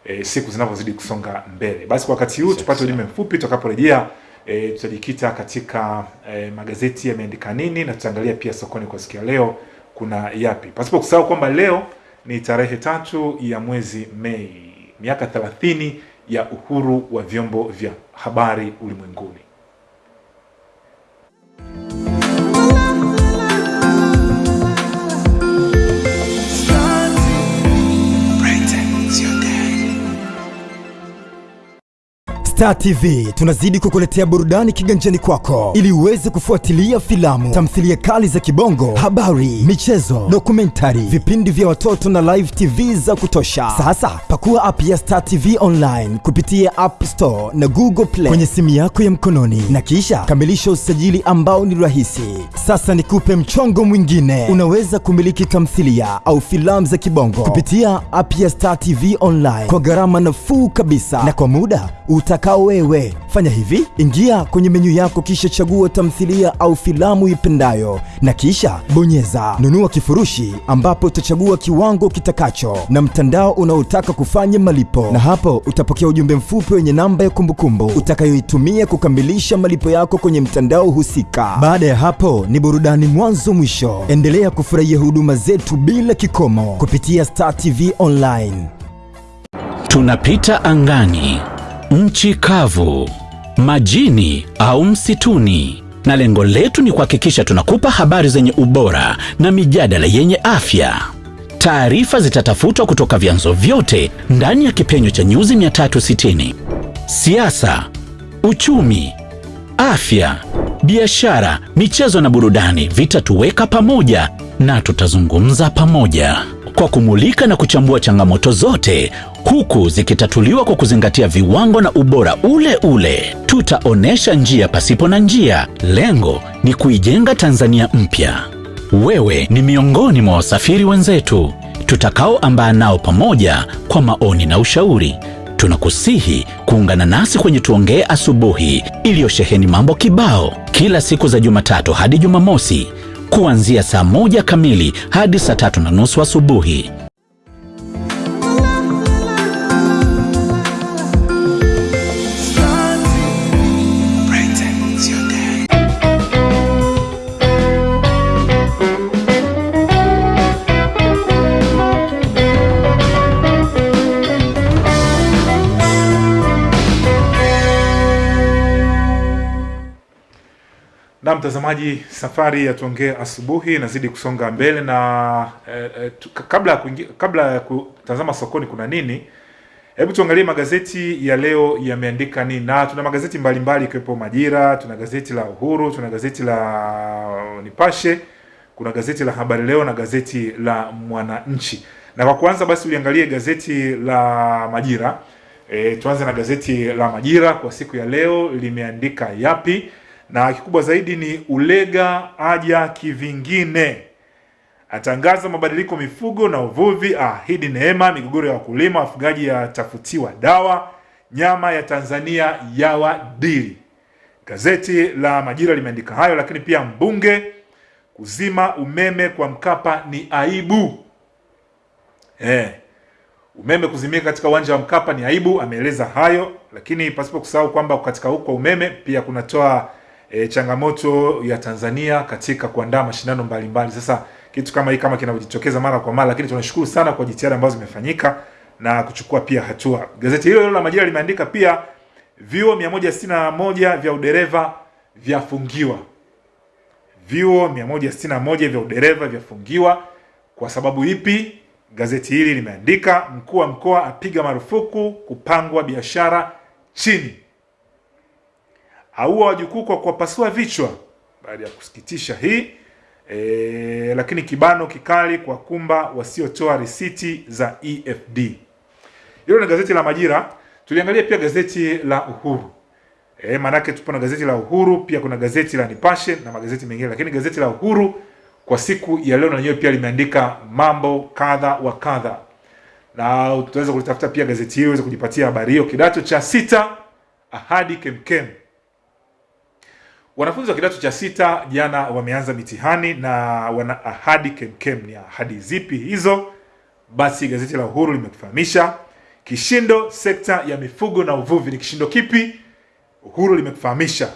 e, siku zinavyozidi kusonga mbele. Basi kwa wakati huu tupate ujumbe mfupi, tutakaporejea e, tutajikita katika e, magazeti yameandika nini na tutaangalia pia sokoni kwa siku ya leo kuna yapi, pasipo kusahau kwamba leo ni tarehe tatu ya mwezi Mei, miaka 30 ya uhuru wa vyombo vya habari ulimwenguni. Star TV tunazidi kukuletea burudani kiganjani kwako. Ili uweze kufuatilia filamu, tamthilia kali za kibongo, habari, michezo, dokumentari, vipindi vya watoto na live TV za kutosha. Sasa pakua app ya Star TV online kupitia App Store na Google Play kwenye simu yako ya mkononi. Na kisha kamilisha usajili ambao ni rahisi. Sasa nikupe mchongo mwingine, unaweza kumiliki tamthilia au filamu za kibongo kupitia app ya Star TV online kwa gharama nafuu kabisa. Na kwa muda utakao wewe. Fanya hivi, ingia kwenye menyu yako kisha chagua tamthilia au filamu ipendayo na kisha bonyeza nunua kifurushi, ambapo utachagua kiwango kitakacho na mtandao unaotaka kufanya malipo, na hapo utapokea ujumbe mfupi wenye namba ya kumbukumbu utakayoitumia kukamilisha malipo yako kwenye mtandao husika. Baada ya hapo ni burudani mwanzo mwisho. Endelea kufurahia huduma zetu bila kikomo kupitia Star TV online. Tunapita angani, nchi kavu, majini au msituni, na lengo letu ni kuhakikisha tunakupa habari zenye ubora na mijadala yenye afya. Taarifa zitatafutwa kutoka vyanzo vyote ndani ya kipenyo cha nyuzi 360: siasa, uchumi, afya, biashara, michezo na burudani vitatuweka pamoja na tutazungumza pamoja. Kwa kumulika na kuchambua changamoto zote huku zikitatuliwa kwa kuzingatia viwango na ubora ule ule. Tutaonesha njia pasipo na njia. Lengo ni kuijenga Tanzania mpya. Wewe ni miongoni mwa wasafiri wenzetu tutakaoambaa nao pamoja kwa maoni na ushauri. Tunakusihi kuungana nasi kwenye Tuongee Asubuhi iliyosheheni mambo kibao kila siku za Jumatatu hadi Jumamosi kuanzia saa moja kamili hadi saa tatu na nusu asubuhi. Na mtazamaji, safari ya Tuongee Asubuhi inazidi kusonga mbele na eh, eh, tu- kabla ya kabla ya kutazama sokoni kuna nini, Hebu tuangalie magazeti ya leo yameandika nini, na tuna magazeti mbalimbali ikiwepo Majira, tuna gazeti la Uhuru, tuna gazeti la Nipashe, kuna gazeti la Habari Leo na gazeti la Mwananchi. Na kwa kwanza basi uliangalie gazeti la Majira. E, tuanze na gazeti la Majira kwa siku ya leo limeandika yapi, na kikubwa zaidi ni Ulega aja kivingine atangaza mabadiliko mifugo na uvuvi, ahidi neema, migogoro ya wakulima, wafugaji yatafutiwa dawa, nyama ya Tanzania yawa dili. Gazeti la Majira limeandika hayo, lakini pia mbunge kuzima umeme kwa Mkapa ni aibu. Eh, umeme kuzimika katika uwanja wa Mkapa ni aibu, ameeleza hayo, lakini pasipo kusahau kwamba katika huko umeme pia kunatoa e, changamoto ya Tanzania katika kuandaa mashindano mbalimbali. Sasa kitu kama hii kama kinajitokeza mara kwa mara, lakini tunashukuru sana kwa jitihada ambazo zimefanyika na kuchukua pia hatua. Gazeti hilo hilo la Majira limeandika pia vyuo 161 vya udereva vyafungiwa. Vyuo 161 vya udereva vyafungiwa kwa sababu ipi? Gazeti hili limeandika mkuu wa mkoa apiga marufuku kupangwa biashara chini, aua wajukuu kwa kuwapasua vichwa. Baada ya kusikitisha hii e, lakini kibano kikali kwa kumba wasiotoa risiti za EFD. Hilo ni gazeti la Majira. Tuliangalia pia gazeti la Uhuru. E, manake tupo na gazeti la Uhuru, pia kuna gazeti la Nipashe na magazeti mengine, lakini gazeti la Uhuru kwa siku ya leo na lenyewe pia limeandika mambo kadha wa kadha, na utaweza kulitafuta pia gazeti hilo uweze kujipatia habari hiyo. Kidato cha sita ahadi kemkem. Wanafunzi wa kidato cha sita jana wameanza mitihani na wana ahadi kemkem. Ni ahadi zipi hizo? Basi gazeti la Uhuru limekufahamisha. Kishindo sekta ya mifugo na uvuvi, ni kishindo kipi? Uhuru limekufahamisha.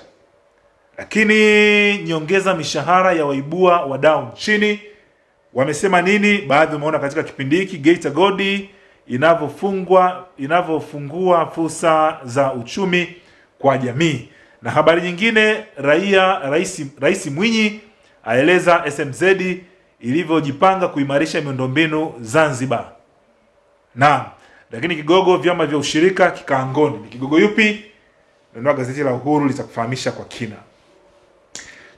Lakini nyongeza mishahara ya waibua wadau nchini, wamesema nini? Baadhi umeona katika kipindi hiki Geita Godi inavyofungwa inavyofungua fursa za uchumi kwa jamii. Na habari nyingine, raia rais Rais Mwinyi aeleza SMZ ilivyojipanga kuimarisha miundombinu Zanzibar. Na lakini kigogo vyama vya ushirika kikaangoni, ni kigogo yupi? Nunua gazeti la Uhuru litakufahamisha kwa kina.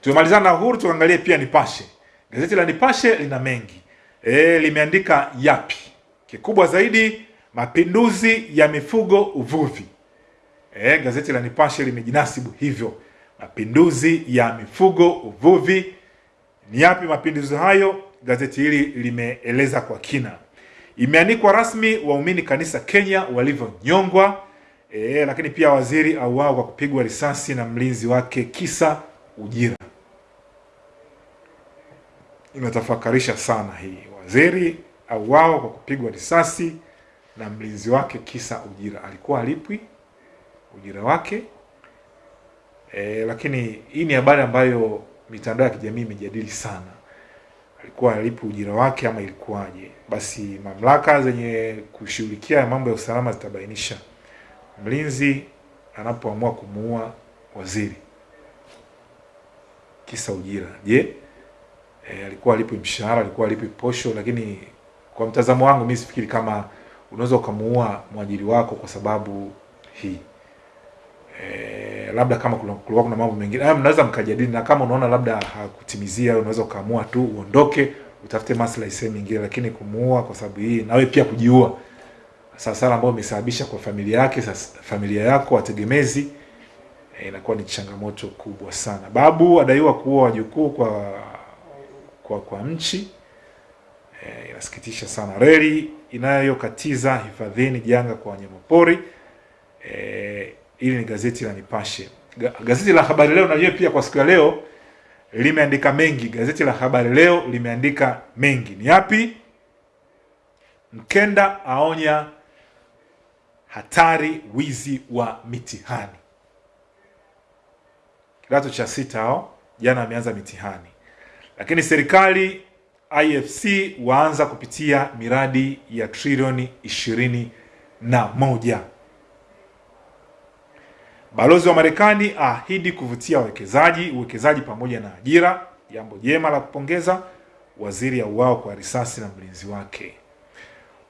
Tumemalizana na Uhuru, tuangalie pia Nipashe. Gazeti la Nipashe lina mengi e, limeandika yapi? Kikubwa zaidi mapinduzi ya mifugo uvuvi. E, gazeti la Nipashe limejinasibu hivyo, mapinduzi ya mifugo uvuvi. Ni yapi mapinduzi hayo? Gazeti hili limeeleza kwa kina. Imeandikwa rasmi waumini kanisa Kenya walivyonyongwa. E, lakini pia waziri auawa kwa kupigwa risasi na mlinzi wake kisa ujira. Inatafakarisha sana hii, waziri auawa kwa kupigwa risasi na mlinzi wake kisa ujira. Alikuwa alipwi ujira wake e, lakini hii ni habari ambayo mitandao ya kijamii imejadili sana. Alikuwa alipi ujira wake ama ilikuwaje? Basi mamlaka zenye kushughulikia mambo ya usalama zitabainisha mlinzi anapoamua kumuua waziri kisa ujira. Je, e, alikuwa alipi mshahara, alikuwa alipi posho? Lakini kwa mtazamo wangu mimi sifikiri kama unaweza ukamuua mwajiri wako kwa sababu hii. E, labda kama kulikuwa kuna mambo mengine haya mnaweza mkajadili, na kama unaona labda hakutimizia, unaweza ukaamua tu uondoke, utafute maslahi sehemu nyingine, lakini kumuua kwa sababu hii, nawe pia kujiua sasa ambayo imesababisha kwa familia yake, familia yako wategemezi, e, inakuwa ni changamoto kubwa sana. Babu adaiwa kuua wajukuu kwa kwa kwa mchi e, inasikitisha sana. Reli inayokatiza hifadhini janga kwa wanyamapori. E, hili ni gazeti la Nipashe. Gazeti la Habari Leo na pia kwa siku ya leo limeandika mengi. Gazeti la Habari Leo limeandika mengi. Ni yapi? Mkenda aonya hatari wizi wa mitihani. Kidato cha sita hao jana ameanza mitihani, lakini serikali IFC waanza kupitia miradi ya trilioni ishirini na moja. Balozi wa Marekani ahidi kuvutia wawekezaji, uwekezaji pamoja na ajira, jambo jema la kupongeza. Waziri auawa kwa risasi na mlinzi wake.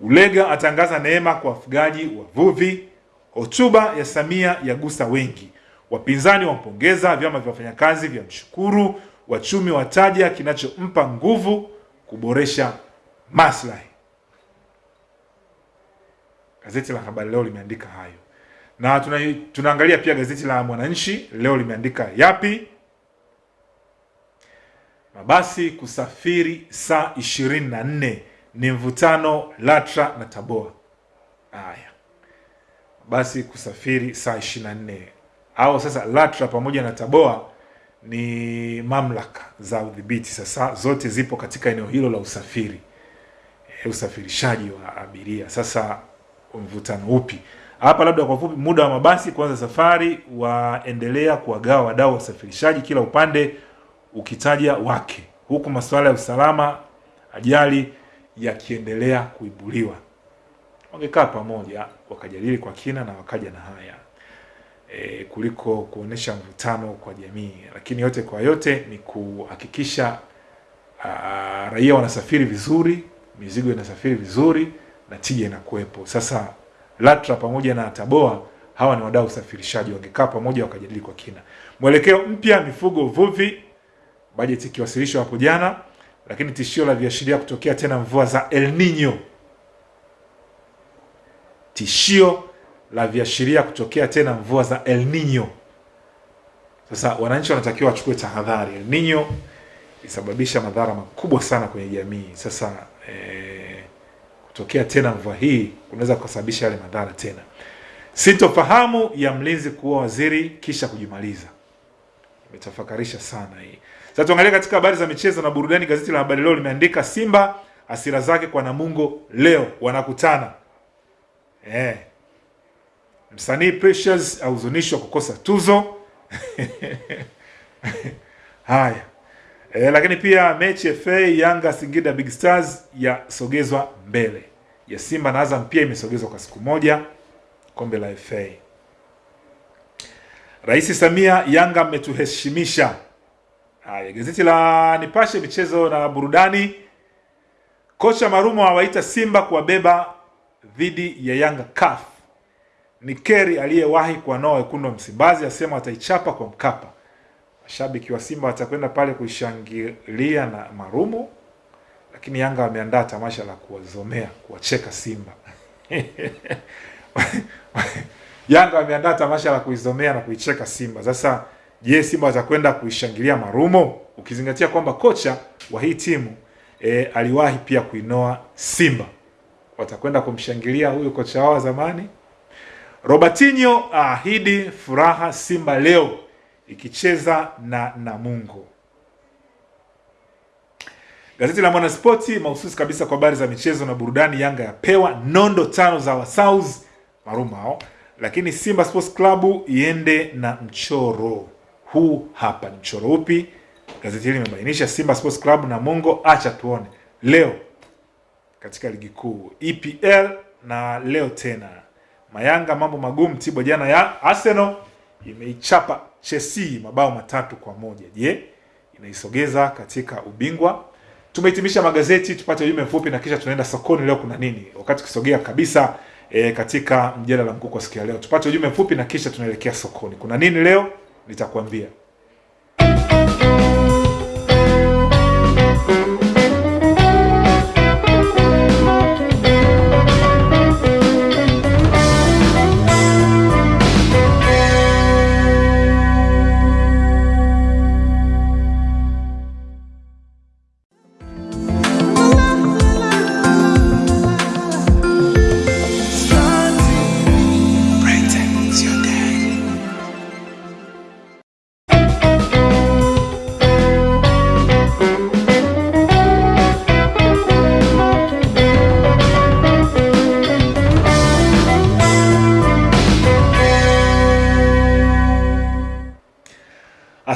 Ulega atangaza neema kwa wafugaji wavuvi. Hotuba ya Samia yagusa wengi. Wapinzani wampongeza, vyama vya wafanyakazi vya mshukuru, wachumi wataja kinachompa nguvu kuboresha maslahi. Gazeti la Habari Leo limeandika hayo, na tuna, tunaangalia pia gazeti la Mwananchi leo limeandika yapi? Mabasi kusafiri saa ishirini na nne ni mvutano LATRA na TABOA. Haya, basi kusafiri saa 24 au sasa LATRA pamoja na TABOA ni mamlaka za udhibiti sasa, zote zipo katika eneo hilo la usafiri e, usafirishaji wa abiria. Sasa mvutano upi hapa? Labda kwa fupi, muda wa mabasi kuanza safari waendelea kuwagawa wadau wa usafirishaji, kila upande ukitaja wake, huku masuala ya usalama, ajali yakiendelea kuibuliwa. Wangekaa pamoja wakajadili kwa kina na wakaja na haya e, kuliko kuonesha mvutano kwa jamii. Lakini yote kwa yote ni kuhakikisha raia wanasafiri vizuri, mizigo inasafiri vizuri na tija inakuwepo. Sasa LATRA pamoja na TABOA hawa ni wadau usafirishaji, wangekaa pamoja wakajadili kwa kina. Mwelekeo mpya mifugo, uvuvi, bajeti ikiwasilishwa hapo jana, lakini tishio la viashiria kutokea tena mvua za El Nino tishio la viashiria kutokea tena mvua za El Nino. Sasa wananchi wanatakiwa wachukue tahadhari. El Nino isababisha madhara makubwa sana kwenye jamii. Sasa eh, kutokea tena mvua hii kunaweza kusababisha yale madhara tena. sitofahamu ya mlinzi kuwa waziri kisha kujimaliza, imetafakarisha sana hii. Sasa tuangalie katika habari za michezo na burudani. Gazeti la Habari Leo limeandika Simba asira zake kwa Namungo leo wanakutana Eh. Msanii Precious ahuzunishwa kukosa tuzo. (laughs) Haya. Eh, lakini pia mechi FA Yanga Singida Big Stars yasogezwa mbele. Ya Simba na Azam pia imesogezwa kwa siku moja kombe la FA. Rais Samia, Yanga ametuheshimisha. Haya, gazeti la Nipashe michezo na burudani. Kocha Marumo awaita Simba kuwabeba dhidi ya Yanga CAF. Ni Keri aliyewahi kuwanoa wekundu wa Msimbazi asema ataichapa kwa Mkapa. Mashabiki wa Simba watakwenda pale kuishangilia na Marumo, lakini Yanga wameandaa tamasha la kuwazomea, kuwacheka Simba. (laughs) Yanga wameandaa tamasha la kuizomea na kuicheka Simba. Sasa je, Simba watakwenda kuishangilia Marumo, ukizingatia kwamba kocha wa hii timu e, aliwahi pia kuinoa Simba watakwenda kumshangilia huyu kocha wao wa zamani. Robertinho ahidi furaha Simba leo ikicheza na Namungo. Gazeti la Mwanaspoti mahususi kabisa kwa habari za michezo na burudani. Yanga yapewa nondo tano za Wasaus marumao, lakini Simba Sports Club iende na mchoro huu. Hapa ni mchoro upi? Gazeti hili limebainisha Simba Sports Club na Mungo, acha tuone leo katika ligi kuu EPL na leo tena Mayanga mambo magumu. Tibwa jana ya Arsenal imeichapa Chelsea mabao matatu kwa moja. Je, inaisogeza katika ubingwa? Tumehitimisha magazeti, tupate ujumbe mfupi na kisha tunaenda sokoni. Leo kuna nini? Wakati ukisogea kabisa e, katika mjadala mkuu kwa siku ya leo, tupate ujumbe mfupi na kisha tunaelekea sokoni. Kuna nini leo? Nitakwambia.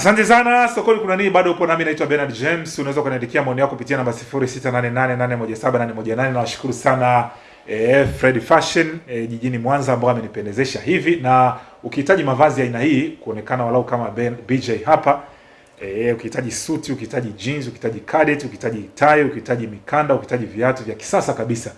Asante sana. Sokoni kuna nini? Bado upo nami, naitwa Bernard James. Unaweza ukaniandikia maoni yako kupitia namba 0688817818. Nawashukuru sana eh, Fred Fashion eh, jijini Mwanza ambao amenipendezesha hivi, na ukihitaji mavazi ya aina hii kuonekana walau kama ben, BJ hapa eh, ukihitaji suti, ukihitaji jeans, ukihitaji cadet, ukihitaji tie, ukihitaji mikanda, ukihitaji viatu vya kisasa kabisa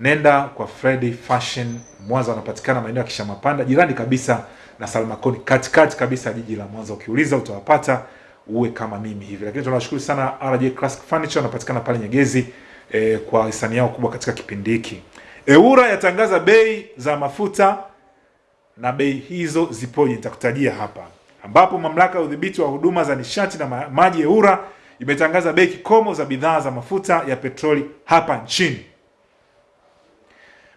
nenda kwa Fred Fashion Mwanza, wanapatikana maeneo ya Kishamapanda, jirani kabisa na Salmakoni, katikati kabisa jiji la Mwanza. Ukiuliza utawapata, uwe kama mimi hivi. Lakini tunawashukuru sana RJ Classic Furniture, wanapatikana pale Nyegezi e, kwa hisani yao kubwa katika kipindi hiki. eura yatangaza bei za mafuta na bei hizo zipoje, nitakutajia hapa, ambapo mamlaka ya udhibiti wa huduma za nishati na maji eura imetangaza bei kikomo za bidhaa za mafuta ya petroli hapa nchini.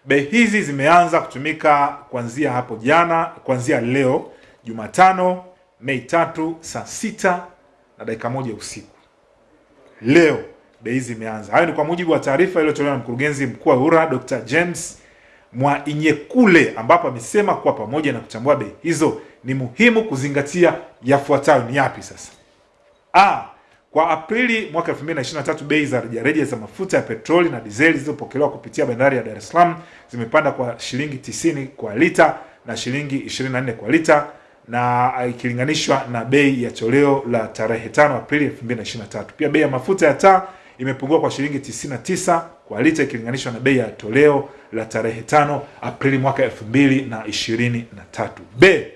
Bei hizi zimeanza kutumika kuanzia hapo jana, kuanzia leo Jumatano Mei tatu saa sita na dakika moja usiku. Leo bei hizi zimeanza. Hayo ni kwa mujibu wa taarifa iliyotolewa na mkurugenzi mkuu wa ura Dr. James Mwainyekule, ambapo amesema kuwa pamoja na kuchambua bei hizo ni muhimu kuzingatia yafuatayo. Ni yapi sasa? A, kwa Aprili mwaka 2023 bei za rejareja za mafuta ya petroli na dizeli zilizopokelewa kupitia bandari ya Dar es Salaam zimepanda kwa shilingi 90 kwa lita na shilingi 24 kwa lita na ikilinganishwa na bei ya toleo la tarehe 5 Aprili 2023. Pia bei ya mafuta ya taa imepungua kwa shilingi 99 kwa lita ikilinganishwa na bei ya toleo la tarehe 5 Aprili mwaka 2023. B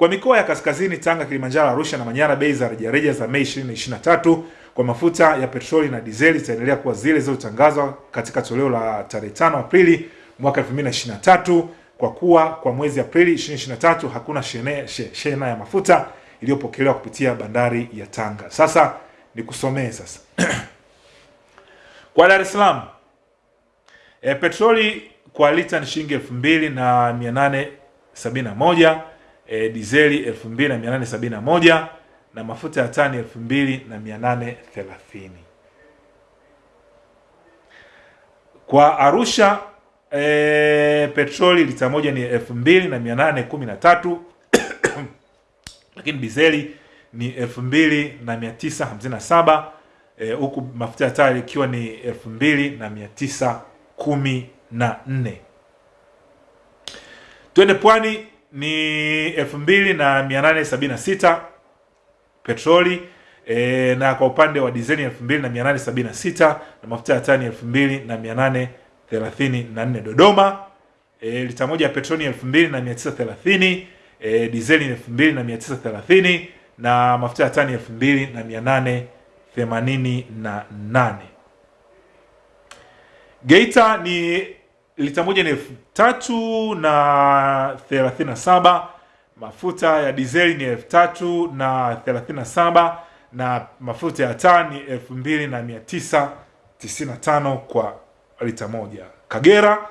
kwa mikoa ya kaskazini Tanga, Kilimanjaro, Arusha na Manyara, bei za rejareja za Mei 2023 kwa mafuta ya petroli na dizeli zitaendelea kuwa zile zilizotangazwa katika toleo la tarehe 5 Aprili mwaka 2023 kwa kuwa kwa mwezi Aprili 2023 hakuna shene, she- shena ya mafuta iliyopokelewa kupitia bandari ya Tanga. Sasa nikusomee sasa (clears throat) kwa Dar es Salaam e, petroli kwa lita ni shilingi elfu mbili na mia nane sabini na moja e, dizeli elfu mbili na mafuta ya tani elfu mbili na mia nane thelathini. Kwa Arusha e, petroli lita moja ni elfu mbili na mia nane kumi na tatu. (coughs) Lakini dizeli ni elfu mbili na mia tisa hamsini na saba. E, huku mafuta ya taa ikiwa ni elfu mbili na mia tisa kumi na nne. Twende pwani ni elfu mbili na mia nane sabini na sita petroli e, na kwa upande wa dizeli elfu mbili na na mafuta ya taa ni elfu mbili na mia nane thelathini na nne. Dodoma e, lita moja ya petroli elfu mbili na mia tisa thelathini e, dizeli ni elfu mbili na mafuta ya tani elfu mbili na mia nane themanini na nane. Geita ni lita moja ni elfu tatu na thelathini na saba mafuta ya dizeli ni elfu tatu na thelathini na saba na mafuta ya taa ni elfu mbili na mia tisa tisini na tano kwa lita moja. Kagera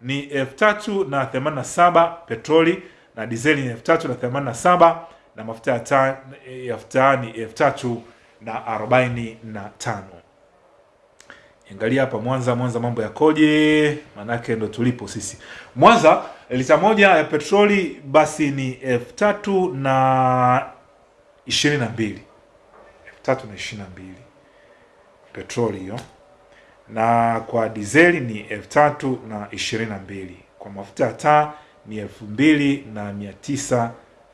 ni elfu tatu na themanini na saba petroli na dizeli ni elfu tatu na themanini na saba na mafuta ya taa ni elfu tatu na arobaini na tano. Angalia hapa Mwanza, Mwanza mambo yakoje? Manake ndo tulipo sisi. Mwanza lita moja ya petroli basi ni elfu tatu na ishirini na mbili elfu tatu na ishirini na mbili petroli hiyo, na kwa dizeli ni elfu tatu na ishirini na mbili kwa mafuta ya taa ni elfu mbili na mia tisa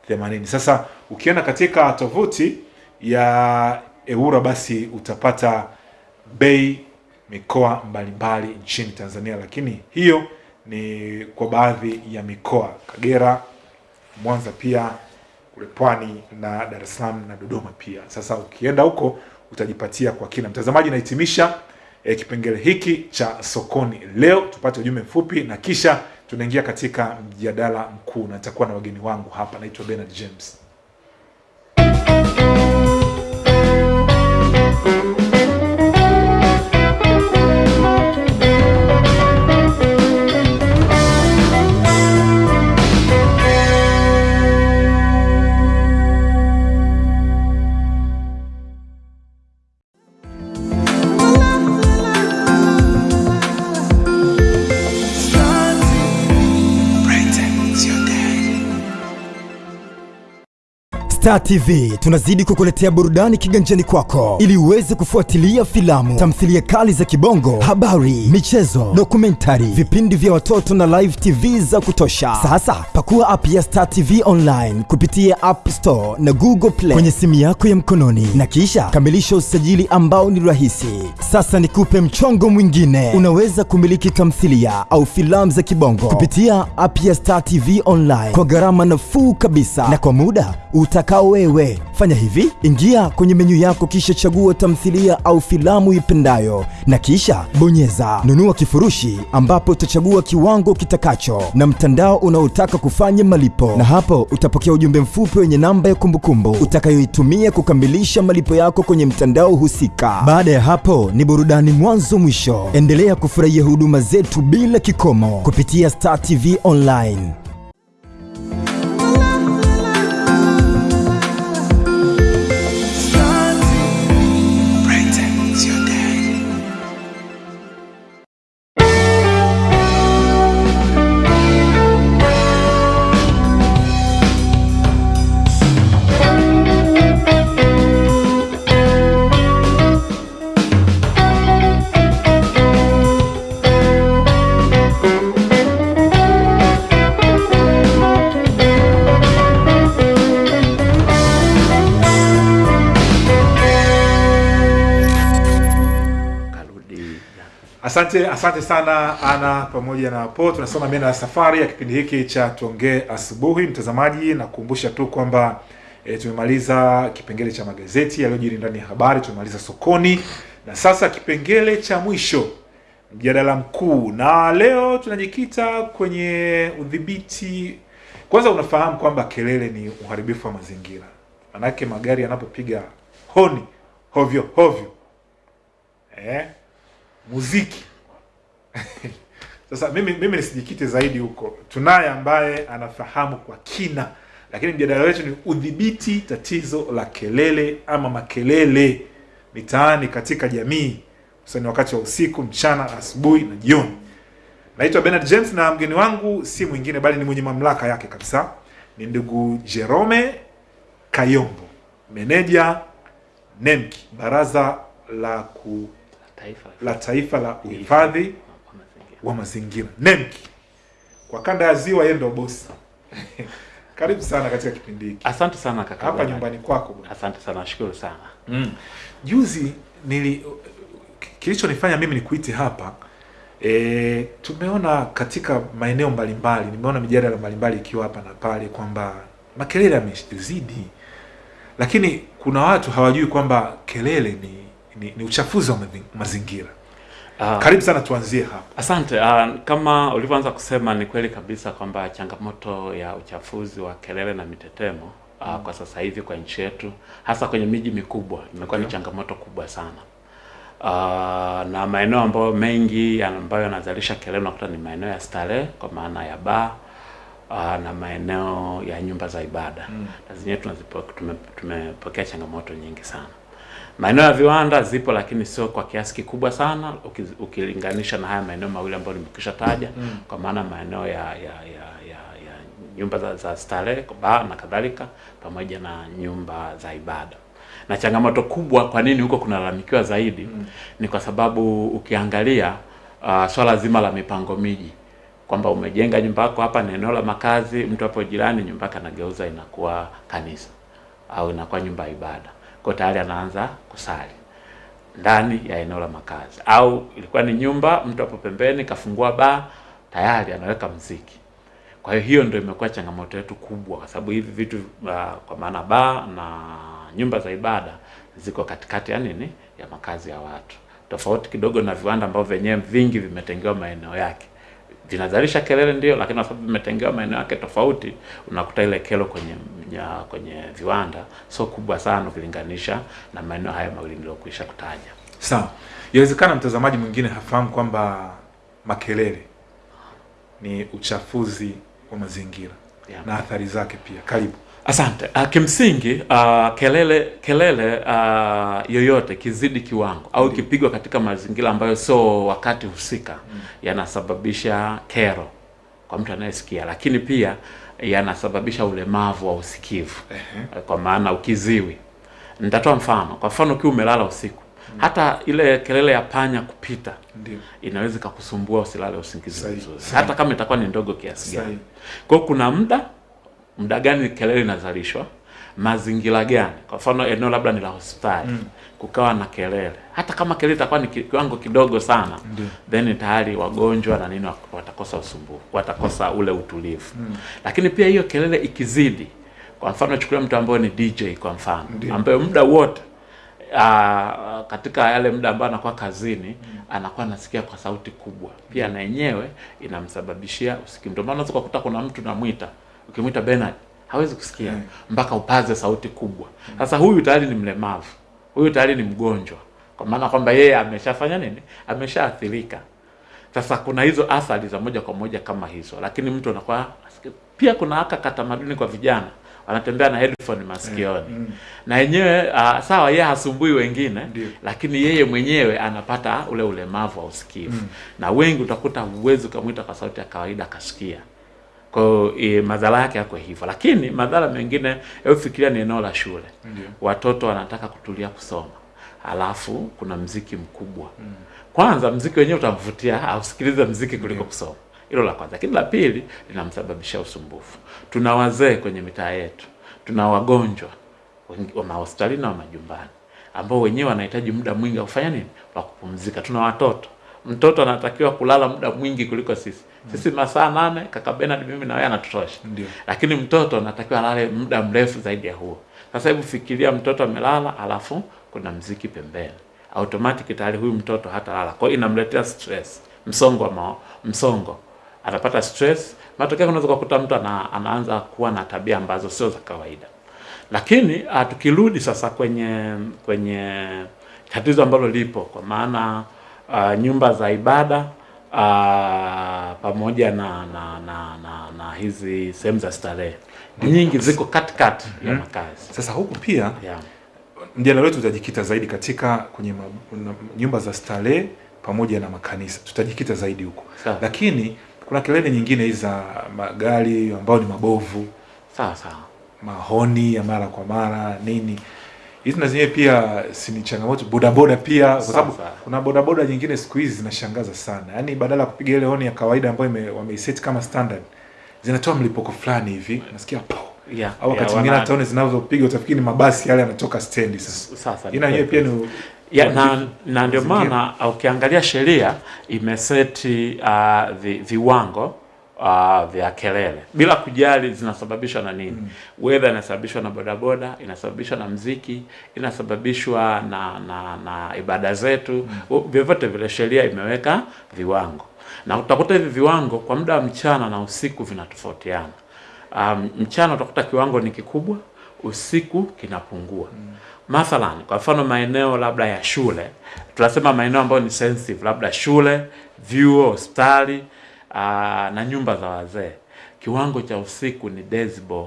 themanini. Sasa ukienda katika tovuti ya eura basi utapata bei mikoa mbalimbali nchini Tanzania, lakini hiyo ni kwa baadhi ya mikoa: Kagera, Mwanza, pia kule Pwani na Dar es Salaam na Dodoma pia. Sasa ukienda huko utajipatia kwa kina. Mtazamaji, nahitimisha eh, kipengele hiki cha sokoni leo. Tupate ujumbe mfupi na kisha tunaingia katika mjadala mkuu, na nitakuwa na wageni wangu hapa. Naitwa Bernard James. Star TV tunazidi kukuletea burudani kiganjani kwako. Ili uweze kufuatilia filamu, tamthilia kali za kibongo, habari, michezo, dokumentari, vipindi vya watoto na live TV za kutosha. Sasa pakua app ya Star TV online kupitia App Store na Google Play kwenye simu yako ya mkononi. Na kisha kamilisha usajili ambao ni rahisi. Sasa nikupe mchongo mwingine, unaweza kumiliki tamthilia au filamu za kibongo kupitia app ya Star TV online kwa gharama nafuu kabisa. Na kwa muda utakao wewe. Fanya hivi, ingia kwenye menyu yako kisha chagua tamthilia au filamu ipendayo na kisha bonyeza nunua kifurushi, ambapo utachagua kiwango kitakacho na mtandao unaotaka kufanya malipo, na hapo utapokea ujumbe mfupi wenye namba ya kumbukumbu utakayoitumia kukamilisha malipo yako kwenye mtandao husika. Baada ya hapo ni burudani mwanzo mwisho. Endelea kufurahia huduma zetu bila kikomo kupitia Star TV online. Asante, asante sana Ana pamoja na Po. Tunasoma mena ya safari ya kipindi hiki cha tuongee asubuhi. Mtazamaji, nakukumbusha tu kwamba e, tumemaliza kipengele cha magazeti yaliyojiri ndani ya habari, tumemaliza sokoni na sasa kipengele cha mwisho, mjadala mkuu, na leo tunajikita kwenye udhibiti. Kwanza unafahamu kwamba kelele ni uharibifu wa mazingira, manake magari yanapopiga honi hovyo hovyo eh, muziki (laughs) sasa mimi mimi nisijikite zaidi huko, tunaye ambaye anafahamu kwa kina, lakini mjadala wetu ni udhibiti tatizo la kelele ama makelele mitaani katika jamii, hususani wakati wa usiku, mchana, asubuhi na jioni. Naitwa Bernard James na mgeni wangu si mwingine bali ni mwenye mamlaka yake kabisa, ni ndugu Jerome Kayombo, meneja NEMKI, baraza la ku Taifa. la taifa la uhifadhi wa mazingira NEMKI kwa kanda ya ziwa, yeye ndo bosi. (laughs) Karibu sana katika kipindi hiki. Asante sana kaka. Hapa nyumbani kwako bwana. Asante sana, nashukuru sana. Mm. Juzi nili kilichonifanya mimi nikuite hapa e, tumeona katika maeneo mbalimbali, nimeona mijadala mbalimbali ikiwa hapa na pale kwamba makelele yamezidi, lakini kuna watu hawajui kwamba kelele ni, ni, ni uchafuzi wa mazingira. Ah, Karibu sana, tuanzie hapa. Asante. Uh, kama ulivyoanza kusema ni kweli kabisa kwamba changamoto ya uchafuzi wa kelele na mitetemo uh, Mm. kwa sasa hivi kwa nchi yetu hasa kwenye miji mikubwa imekuwa okay. ni changamoto kubwa sana. Uh, na maeneo ambayo mengi ambayo yanazalisha kelele unakuta ni maeneo ya starehe kwa maana ya baa uh, na maeneo ya nyumba za ibada Mm. na zenyewe tumepokea changamoto nyingi sana. Maeneo ya viwanda zipo, lakini sio kwa kiasi kikubwa sana ukilinganisha na haya maeneo mawili ambayo nimekwisha taja Mm. kwa maana maeneo ya ya ya, ya, ya nyumba za, za starehe baa na kadhalika pamoja na nyumba za ibada. Na changamoto kubwa, kwa nini huko kunalalamikiwa zaidi Mm. ni kwa sababu ukiangalia uh, swala zima la mipango miji kwamba umejenga nyumba yako hapa ni eneo la makazi, mtu hapo jirani nyumba yake anageuza inakuwa kanisa au inakuwa nyumba ya ibada, kwa tayari anaanza kusali ndani ya eneo la makazi, au ilikuwa ni nyumba, mtu hapo pembeni kafungua baa, tayari anaweka mziki. Kwa hiyo hiyo ndio imekuwa changamoto yetu kubwa, kwa sababu hivi vitu uh, kwa maana baa na nyumba za ibada ziko katikati ya nini, ya makazi ya watu, tofauti kidogo na viwanda ambavyo vyenyewe vingi vimetengewa maeneo yake vinazalisha kelele ndio, lakini kwa sababu vimetengewa maeneo yake tofauti, unakuta ile kelo kwenye ya, kwenye viwanda sio kubwa sana ukilinganisha na maeneo haya mawili niliyokwisha kutaja. Sawa, inawezekana mtazamaji mwingine hafahamu kwamba makelele ni uchafuzi wa mazingira Yeah. na athari zake pia. Karibu. Asante. Uh, kimsingi uh, kelele kelele uh, yoyote kizidi kiwango au kipigwa katika mazingira ambayo sio wakati husika yanasababisha kero kwa mtu anayesikia, lakini pia yanasababisha ulemavu wa usikivu kwa maana ukiziwi. Nitatoa mfano. Kwa mfano ukiwa umelala usiku, hata ile kelele ya panya kupita Ndio. inaweza ikakusumbua usilale usingizi mzuri, hata kama itakuwa ni ndogo kiasi gani. Kwa hiyo kuna muda muda gani kelele inazalishwa, mazingira gani. Kwa mfano eneo labda ni la hospitali Mm. kukawa na kelele, hata kama kelele itakuwa ni kiwango kidogo sana, mm. then tayari wagonjwa na nini watakosa usumbufu, watakosa ule utulivu. Mm. Lakini pia hiyo kelele ikizidi, kwa mfano chukulia mtu ambaye ni DJ kwa mfano, mm. ambaye muda wote uh, katika yale muda ambayo anakuwa kazini mm. anakuwa anasikia kwa sauti kubwa, pia mm. na yenyewe inamsababishia usikivu. Ndio maana unaweza kukuta kuna mtu namwita, ukimwita Bernard hawezi kusikia mpaka upaze sauti kubwa. Sasa huyu tayari ni mlemavu, huyu tayari ni mgonjwa, kwa maana kwamba yeye ameshafanya nini, ameshaathirika. Sasa kuna hizo athari za moja kwa moja kama hizo, lakini mtu anakuwa pia kuna haka katamaduni kwa vijana wanatembea na headphone masikioni Mm. na yenyewe uh, sawa, yeye hasumbui wengine Ndiyo. lakini yeye mwenyewe anapata ule ulemavu wa usikivu Mm. na wengi utakuta huwezi ukamwita kwa sauti ya kawaida akasikia. Kwa hiyo e, madhara yake yako hivyo, lakini madhara mengine, hebu fikiria ni eneo la shule, Ndiyo. watoto wanataka kutulia kusoma, alafu kuna mziki mkubwa Mm. kwanza mziki wenyewe utamvutia ausikilize mziki kuliko kusoma. Hilo la kwanza. Lakini la pili linamsababisha usumbufu. Tuna wazee kwenye mitaa yetu, tuna wagonjwa wa mahospitalini na wa majumbani ambao wenyewe wanahitaji muda mwingi wa kufanya nini, wa kupumzika. Tuna watoto, mtoto anatakiwa kulala muda mwingi kuliko sisi. Sisi masaa nane, kaka Bernard, mimi na wewe anatutosha, Ndio. lakini mtoto anatakiwa alale muda mrefu zaidi ya huo. Sasa hebu fikiria, mtoto amelala, alafu kuna mziki pembeni automatic tayari huyu mtoto hatalala. Kwa hiyo inamletea stress, msongo wa mao, msongo anapata stress. Matokeo unaweza kukuta mtu ana, anaanza kuwa na tabia ambazo sio za kawaida. Lakini uh, tukirudi sasa kwenye kwenye tatizo ambalo lipo kwa maana uh, nyumba za ibada uh, pamoja na na, na, na, na hizi sehemu za starehe. Nyingi ziko katikati ya Mhm. makazi. Sasa huku pia Yeah. mjadala wetu utajikita zaidi katika kwenye ma, na, nyumba za starehe pamoja na makanisa, tutajikita zaidi huko, lakini kuna kelele nyingine hizi za magari ambayo ni mabovu, sawa sawa, mahoni ya mara kwa mara nini, hizi na zenyewe pia si ni changamoto. Bodaboda pia, kwa sababu kuna bodaboda nyingine siku hizi zinashangaza sana, yaani badala ya kupiga ile honi ya kawaida ambayo wameiset kama standard, zinatoa mlipuko fulani hivi, nasikia po Yeah, au wakati mwingine hata honi zinazopiga utafikiri ni mabasi yale yanatoka stendi. Sasa. Sasa ina yenyewe pia ni ya, na, na ndio maana ukiangalia sheria imeseti uh, vi, viwango uh, vya kelele bila kujali zinasababishwa na nini mm. Whether inasababishwa na bodaboda, inasababishwa na mziki, inasababishwa na na, na ibada zetu mm. Vyovyote vile sheria imeweka viwango, na utakuta hivi viwango kwa muda wa mchana na usiku vinatofautiana. Um, mchana utakuta kiwango ni kikubwa, usiku kinapungua mm. Mathalan, kwa mfano maeneo labda ya shule, tunasema maeneo ambayo ni sensitive, labda shule, vyuo, hospitali uh, na nyumba za wazee, kiwango cha usiku ni decibel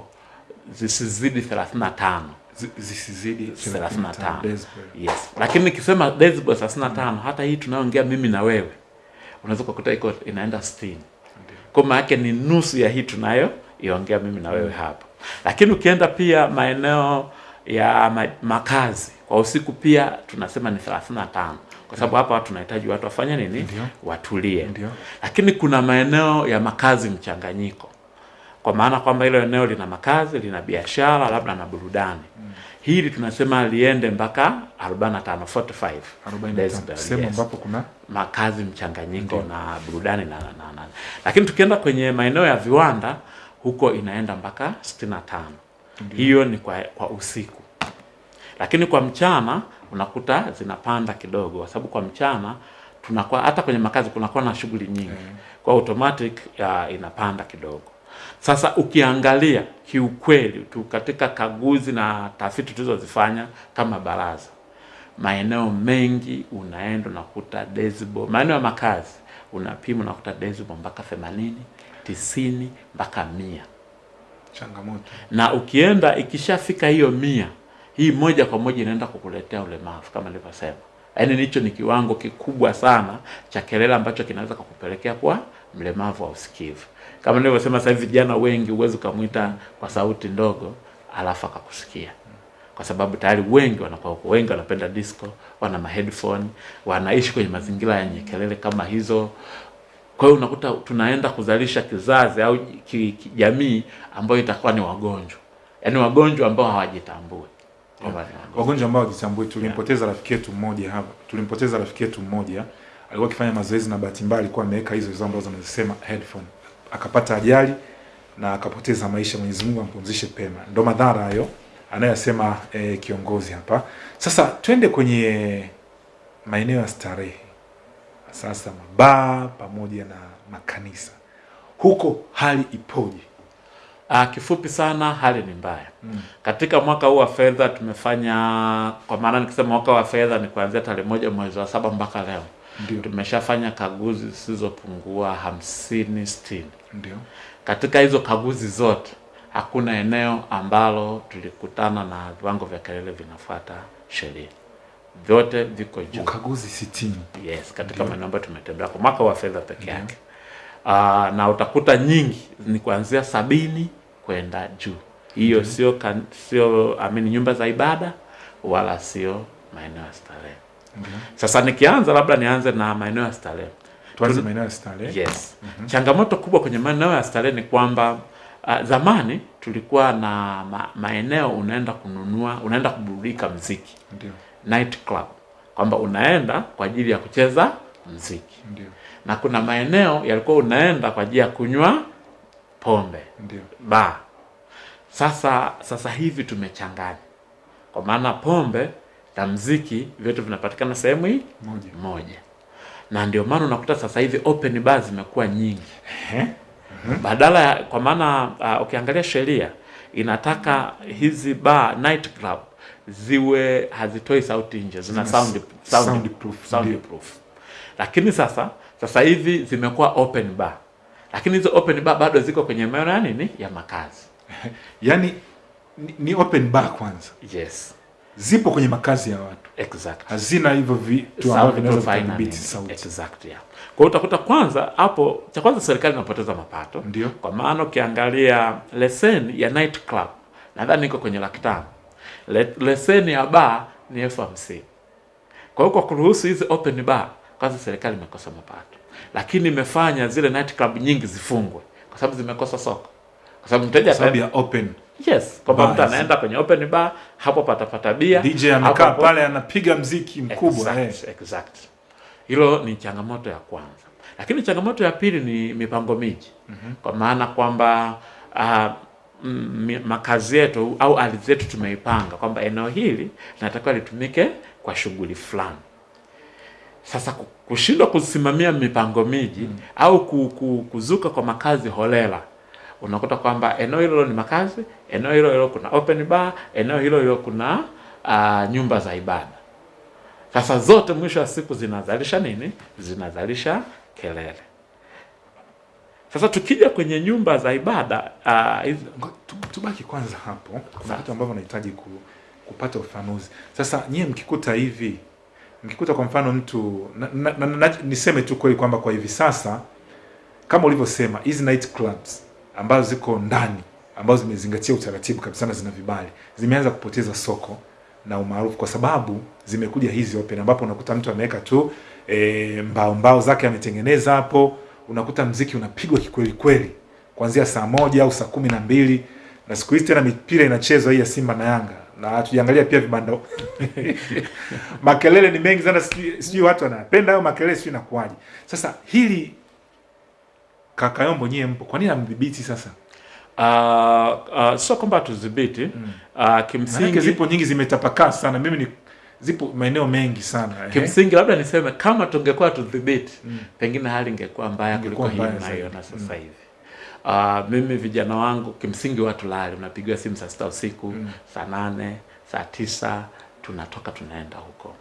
zisizidi 35 zisizidi 35 yes. Lakini nikisema decibel 35 hata hii tunayoongea mimi na wewe unaweza kukuta iko inaenda 60 kwa maana yake ni nusu ya hii tunayo iongea mimi na wewe hapa. Lakini ukienda pia maeneo ya ma makazi kwa usiku pia tunasema ni 35 kwa sababu hapa tunahitaji watu wafanye nini? Ndiyo. Watulie. Ndiyo. Lakini kuna maeneo ya makazi mchanganyiko, kwa maana kwamba hilo eneo lina makazi, lina biashara, labda na burudani. Hili tunasema liende mpaka 45 45 45, decibel, sehemu yes ambapo kuna makazi mchanganyiko Ndiyo. na burudani na, na, na. Lakini tukienda kwenye maeneo ya viwanda huko inaenda mpaka 65. Hiyo ni kwa, kwa usiku, lakini kwa mchana unakuta zinapanda kidogo, kwa sababu kwa mchana tunakuwa hata kwenye makazi kunakuwa na shughuli nyingi, mm. kwa automatic ya, inapanda kidogo. Sasa ukiangalia kiukweli tu katika kaguzi na tafiti tulizozifanya kama baraza maeneo mengi unaenda unakuta decibel, maeneo ya makazi unapima unakuta decibel mpaka 80, 90 mpaka mia changamoto. na ukienda ikishafika hiyo mia, hii moja kwa moja inaenda kukuletea ulemavu kama nilivyosema. Yaani hicho ni kiwango kikubwa sana cha kelele ambacho kinaweza kukupelekea kuwa mlemavu wa usikivu. Kama nilivyosema, sasa hivi vijana wengi huwezi ukamwita kwa sauti ndogo alafu akakusikia kwa sababu tayari wengi wanakuwa huko, wengi wanapenda disco, wana ma headphone, wanaishi kwenye mazingira yenye kelele kama hizo. Kwa hiyo unakuta tunaenda kuzalisha kizazi au jamii ambayo itakuwa ni wagonjwa, yaani wagonjwa ambao hawajitambui wagonjwa. ambao wajitambui. Tulimpoteza rafiki yetu mmoja hapa, tulimpoteza rafiki yetu mmoja, alikuwa akifanya mazoezi na bahati mbaya alikuwa ameweka hizo hizo ambazo anazisema headphone, akapata ajali na akapoteza maisha. Mwenyezi Mungu ampumzishe pema. Ndo madhara hayo anayosema eh, kiongozi hapa. Sasa twende kwenye maeneo ya starehe, sasa mabaa pamoja na makanisa, huko hali ipoje? Ah, kifupi sana hali ni mbaya. Mm. Katika mwaka huu wa fedha tumefanya, kwa maana nikisema mwaka wa fedha ni kuanzia tarehe moja mwezi wa saba mpaka leo Ndio. tumeshafanya kaguzi zisizopungua hamsini sitini. Ndio. Katika hizo kaguzi zote hakuna eneo ambalo tulikutana na viwango vya kelele vinafuata sheria, vyote viko juu. Ukaguzi sitini. Yes, katika maeneo ambayo tumetembea kwa mwaka wa fedha peke yake. Uh, na utakuta nyingi ni kuanzia sabini kwenda juu. Hiyo mm -hmm. sio kan- sio amini nyumba za ibada wala sio maeneo ya starehe. mm -hmm. Sasa nikianza labda nianze na maeneo ya starehe. Tuanze maeneo ya starehe. Yes. Mhm. Changamoto kubwa kwenye maeneo ya starehe ni kwamba uh, zamani tulikuwa na ma, maeneo unaenda kununua, unaenda kuburudika mziki. Ndio. Night club. Kwamba unaenda kwa ajili ya kucheza mziki. Ndio. Na kuna maeneo yalikuwa unaenda kwa ajili ya kunywa pombe. Ndio. Ba. Sasa sasa hivi tumechanganya. Kwa maana pombe na mziki vyote vinapatikana sehemu hii moja. moja. Na ndio maana unakuta sasa hivi open bar zimekuwa nyingi. Badala ya kwa maana uh, ukiangalia sheria inataka hizi bar night club ziwe hazitoi sauti nje, zina sound, sound, sound, proof, sound proof. Lakini sasa sasa hivi zimekuwa open bar, lakini hizo open bar bado ziko kwenye maeneo ya nini ya makazi. (laughs) yani ni, ni open bar kwanza. Yes. Zipo kwenye makazi ya watu. Exactly. Hazina hivyo vitu ambavyo vinaweza sauti. Exactly. yeah. Kwa hiyo utakuta kwanza hapo, cha kwanza serikali inapoteza mapato. Ndio. Kwa maana ukiangalia leseni ya night club nadhani iko kwenye laki tano. Le, leseni ya bar ni elfu hamsini. Kwa hiyo kwa kuruhusu hizi open bar, kwanza serikali imekosa mapato, lakini imefanya zile night club nyingi zifungwe kwa sababu zimekosa soko, kwa sababu mteja sababu ya open. Yes, kwamba mtu anaenda kwenye open bar, hapo patapata bia. DJ amekaa pale anapiga mziki mkubwa. Exact, exact. Hilo ni changamoto ya kwanza, lakini changamoto ya pili ni mipango miji mm -hmm. kwa maana kwamba uh, makazi yetu au ardhi yetu tumeipanga kwamba eneo hili linatakiwa litumike kwa shughuli fulani. Sasa kushindwa kusimamia mipango miji mm. au ku, ku, kuzuka kwa makazi holela, unakuta kwamba eneo hilo ni makazi, eneo hilo hilo kuna open bar, eneo hilo hilo kuna uh, nyumba za ibada. Sasa zote mwisho wa siku zinazalisha nini? Zinazalisha kelele. Sasa tukija kwenye nyumba za ibada uh, Tubaki kwanza hapo. Kuna vitu ambavyo nahitaji ku, kupata ufanuzi Sasa nyie mkikuta hivi mkikuta kwa mfano mtu na, na, na, niseme tu kweli kwamba kwa hivi sasa kama ulivyosema hizi night clubs ambazo ziko ndani ambazo zimezingatia utaratibu kabisa na zina vibali zimeanza kupoteza soko na umaarufu kwa sababu zimekuja hizi open ambapo unakuta mtu ameweka tu e, mbao mbao zake ametengeneza hapo unakuta mziki unapigwa kikweli kweli kuanzia saa moja au saa kumi na mbili na siku hizi tena mipira inachezwa hii ya Simba na Yanga na tujiangalia pia vibanda (laughs) makelele ni mengi sana, sijui watu wanapenda hayo makelele, sijui inakuwaje. Sasa hili kaka Yombo, nyie mpo, kwa nini amdhibiti sasa? uh, uh, sio kwamba tudhibiti mm. uh, kimsingi zipo nyingi zimetapakaa sana, mimi ni zipo maeneo mengi sana eh. kimsingi labda niseme kama tungekuwa tudhibiti Mm. pengine hali ingekuwa mbaya kuliko hii mbaya sasa hivi sasa Mm. Uh, mimi vijana wangu kimsingi watu lali unapigiwa simu saa sita usiku Mm. saa nane saa tisa tunatoka tunaenda huko.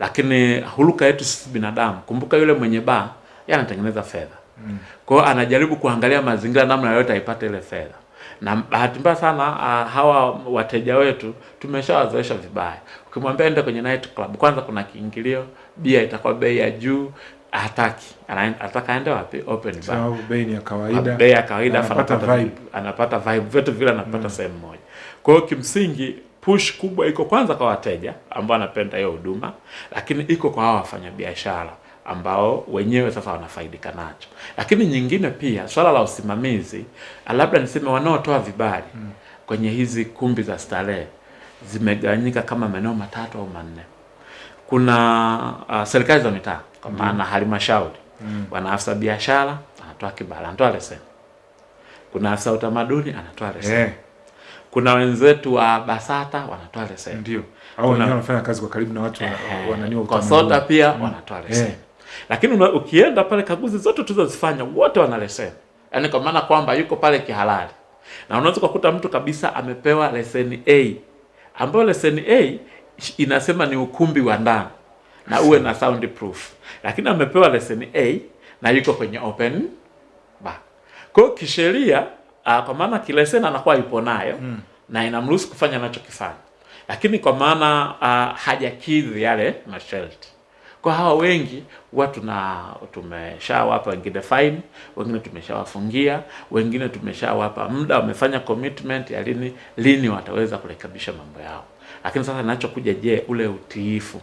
Lakini huluka yetu sisi binadamu kumbuka yule mwenye ba anatengeneza fedha. Mm. kwa anajaribu kuangalia mazingira namna yoyote aipate ile fedha. Na bahati mbaya sana uh, hawa wateja wetu tumeshawazoesha vibaya. Ukimwambia ende kwenye night club kwanza kuna kiingilio bia itakuwa bei ya juu hataki. Ana- anataka aende wapi? Open bar. Sababu bei ya kawaida. bei ya kawaida Anapata vibe. anapata vibe. Vyote vile anapata mm. sehemu moja. Kwa hiyo kimsingi push kubwa iko kwanza kwa wateja ambao wanapenda hiyo huduma lakini iko kwa hao wafanyabiashara ambao wenyewe sasa wanafaidika nacho. Lakini nyingine pia swala la usimamizi labda niseme wanaotoa vibali Mm. kwenye hizi kumbi za starehe zimegawanyika kama maeneo matatu au manne. Kuna uh, serikali za mitaa kwa maana halmashauri. Mm. bwana afisa biashara anatoa kibali anatoa leseni. Kuna afisa utamaduni anatoa leseni. Yeah. kuna wenzetu wa basata wanatoa leseni. Ndio. Au wenyewe wanafanya kazi kwa karibu na watu eh, wananiwa kwa Kosota pia Mm. wanatoa leseni. Yeah. lakini una, ukienda pale kaguzi zote tulizozifanya wote wana leseni. Yaani kwa maana kwamba yuko pale kihalali. Na unaweza kukuta mtu kabisa amepewa leseni A. Ambayo leseni A inasema ni ukumbi wa ndani na uwe na sound proof lakini amepewa leseni A na yuko kwenye open bar kwa hiyo kisheria uh, kwa maana kileseni anakuwa yupo nayo Mm. na inamruhusu kufanya anachokifanya. Lakini kwa maana uh, hajakidhi yale masharti. Kwa hawa wengi huwa tuna tumeshawapa wengine fine wengine tumeshawafungia wengine tumeshawapa muda wamefanya commitment ya lini lini wataweza kurekebisha mambo yao. Lakini sasa ninachokuja je ule utiifu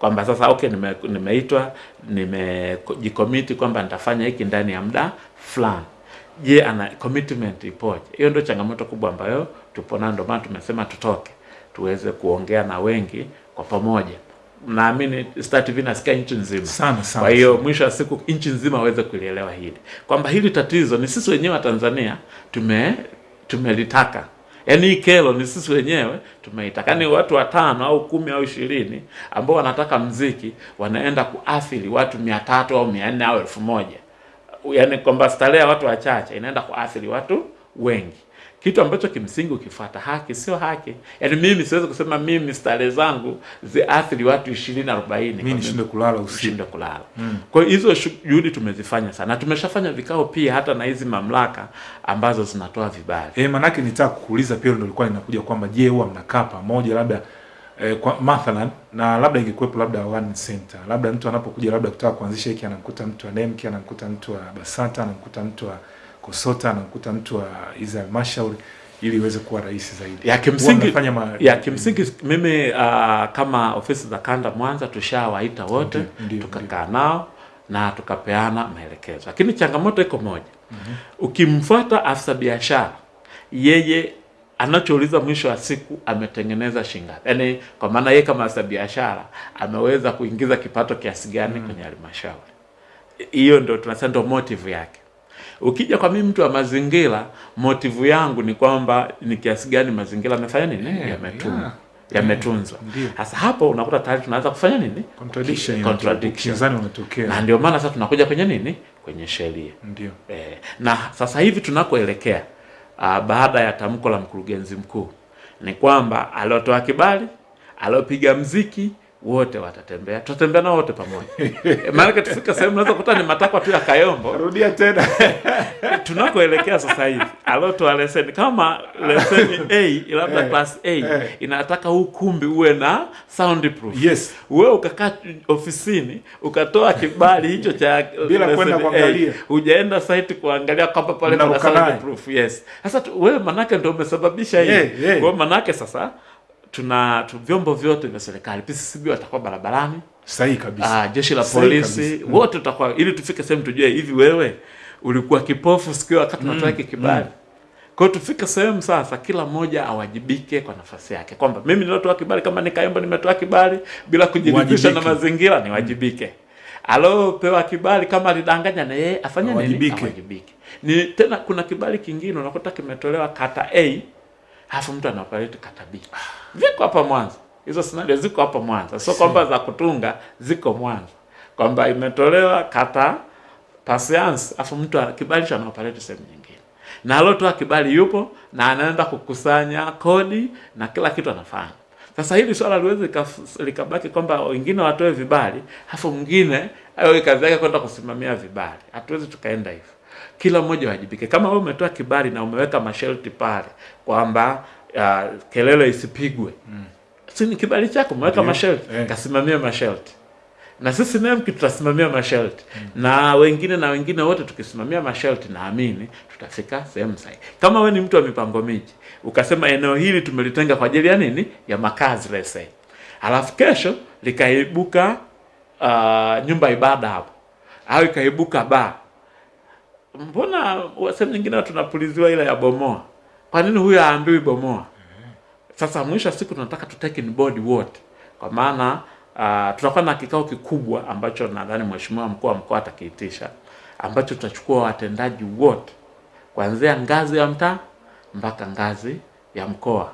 kwamba sasa okay nime, nimeitwa nimejikomiti kwamba nitafanya hiki ndani ya muda fulani. Je ana commitment ipoje? Hiyo ndio changamoto kubwa ambayo tupo nayo ndio maana tumesema tutoke tuweze kuongea na wengi kwa pamoja. Naamini Star TV nasikia nchi nzima. Sana, sana, kwa hiyo mwisho wa siku nchi nzima aweze kulielewa hili. Kwamba hili tatizo ni sisi wenyewe wa Tanzania tume tumelitaka yaani hii kelo ni sisi wenyewe tumeitaka Ni watu watano au kumi au ishirini ambao wanataka mziki wanaenda kuathiri watu mia tatu au mia nne au elfu moja. Yaani kwamba starehe ya watu wachache inaenda kuathiri watu wengi kitu ambacho kimsingi ukifuata haki sio haki. Yaani mimi siwezi kusema mimi starehe zangu ziathiri watu ishirini arobaini. Mimi nishinde kulala usiku. Nishinde kulala. Mm. kwa hiyo hizo juhudi tumezifanya sana. Tumeshafanya vikao pia hata na hizi mamlaka ambazo zinatoa vibali. Eh, manake nitaka kukuuliza pia ndio ilikuwa inakuja kwamba je, huwa mnakaa pamoja labda eh, kwa mathalan na labda ingekuwepo labda one center, labda mtu anapokuja labda kutaka kuanzisha hiki anamkuta mtu wa NEMC, anamkuta mtu wa Basata, anamkuta mtu wa Kosota, kukuta mtu wa hizi halmashauri ili iweze kuwa rahisi zaidi. ya kimsingi ma... ya kimsingi mimi uh, kama ofisi za kanda Mwanza tushawaita wote tukakaa nao na tukapeana maelekezo, lakini changamoto iko moja mm -hmm. ukimfuata afisa biashara yeye anachouliza mwisho wa siku ametengeneza shingapi yaani kwa maana yeye kama afisa biashara ameweza kuingiza kipato kiasi gani mm -hmm. kwenye halmashauri hiyo ndio tunasema ndio motive yake ukija kwa mimi mtu wa mazingira motivu yangu ni kwamba ni kiasi gani mazingira amefanya nini? Yeah, yametunzwa. Yeah. yametunzwa. Sasa hapo unakuta tayari tunaanza kufanya nini? Contradiction contradiction. unatokea. na ndio maana sasa tunakuja kwenye nini? Kwenye sheria. Ndio. eh, na sasa hivi tunakoelekea uh, baada ya tamko la mkurugenzi mkuu ni kwamba aliotoa kibali aliopiga mziki wote watatembea. Tutatembea nao wote pamoja. Eh, maanake tufika sehemu naweza kuta ni matakwa tu ya kayombo. Rudia tena. (laughs) Tunakoelekea sasa hivi alotoa leseni. Kama leseni a labda Eh, class a eh. inataka huu kumbi uwe na soundproof yes. Wewe ukakaa ofisini ukatoa kibali hicho cha Bila kwenda kuangalia. hujaenda site kuangalia kwamba pale kuna soundproof yes. Sasa wewe manake ndio umesababisha hii. Kwa manake sasa tuna tu, vyombo vyote vya serikali. PCCB watakuwa barabarani. Sahihi kabisa. Ah, jeshi la polisi. Mm. wote tutakuwa ili tufike sehemu tujue hivi wewe ulikuwa kipofu sikio wakati Mm, unatoa kibali? Mm. kwa hiyo tufike sehemu sasa kila mmoja awajibike kwa nafasi yake. Kwamba mimi nilotoa kibali kama nikaomba nimetoa kibali bila kujiridhisha na mazingira niwajibike alopewa kibali kama alidanganya na yeye afanye nini? Awajibike. awajibike. Ni tena kuna kibali kingine unakuta kimetolewa kata A halafu mtu anapaleta kata B viko hapa Mwanza. Hizo scenario ziko hapa Mwanza. Sio kwamba za kutunga ziko Mwanza. Kwamba imetolewa kata Pasiansi afu mtu kibali cha anaoperate sehemu nyingine. Na alotoa kibali yupo na anaenda kukusanya kodi na kila kitu anafanya. Sasa hili swala liwezi likabaki kwamba wengine watoe vibali afu mwingine awe kazi yake kwenda kusimamia vibali. Hatuwezi tukaenda hivyo. Kila mmoja wajibike. Kama wewe umetoa kibali na umeweka masharti pale kwamba uh, kelele isipigwe. Mm. si ni kibali chako umeweka masharti. Eh. kasimamia masharti. Na sisi NEMC tutasimamia masharti. Na wengine na wengine wote tukisimamia masharti, naamini tutafika sehemu sahihi. Kama we ni mtu wa mipango miji ukasema eneo hili tumelitenga kwa ajili ya nini, ya makazi lese, alafu kesho likaibuka uh, nyumba ibada hapo. Au ikaibuka baa, mbona sehemu nyingine tunapuliziwa ile ya bomoa? Kwa nini huyo aambiwi bomoa? Sasa mwisho wa siku tunataka tu take in board wote, kwa maana uh, tutakuwa na kikao kikubwa ambacho nadhani mheshimiwa mkuu wa mkoa atakiitisha, ambacho tutachukua watendaji wote kuanzia ngazi ya mtaa mpaka ngazi ya mkoa,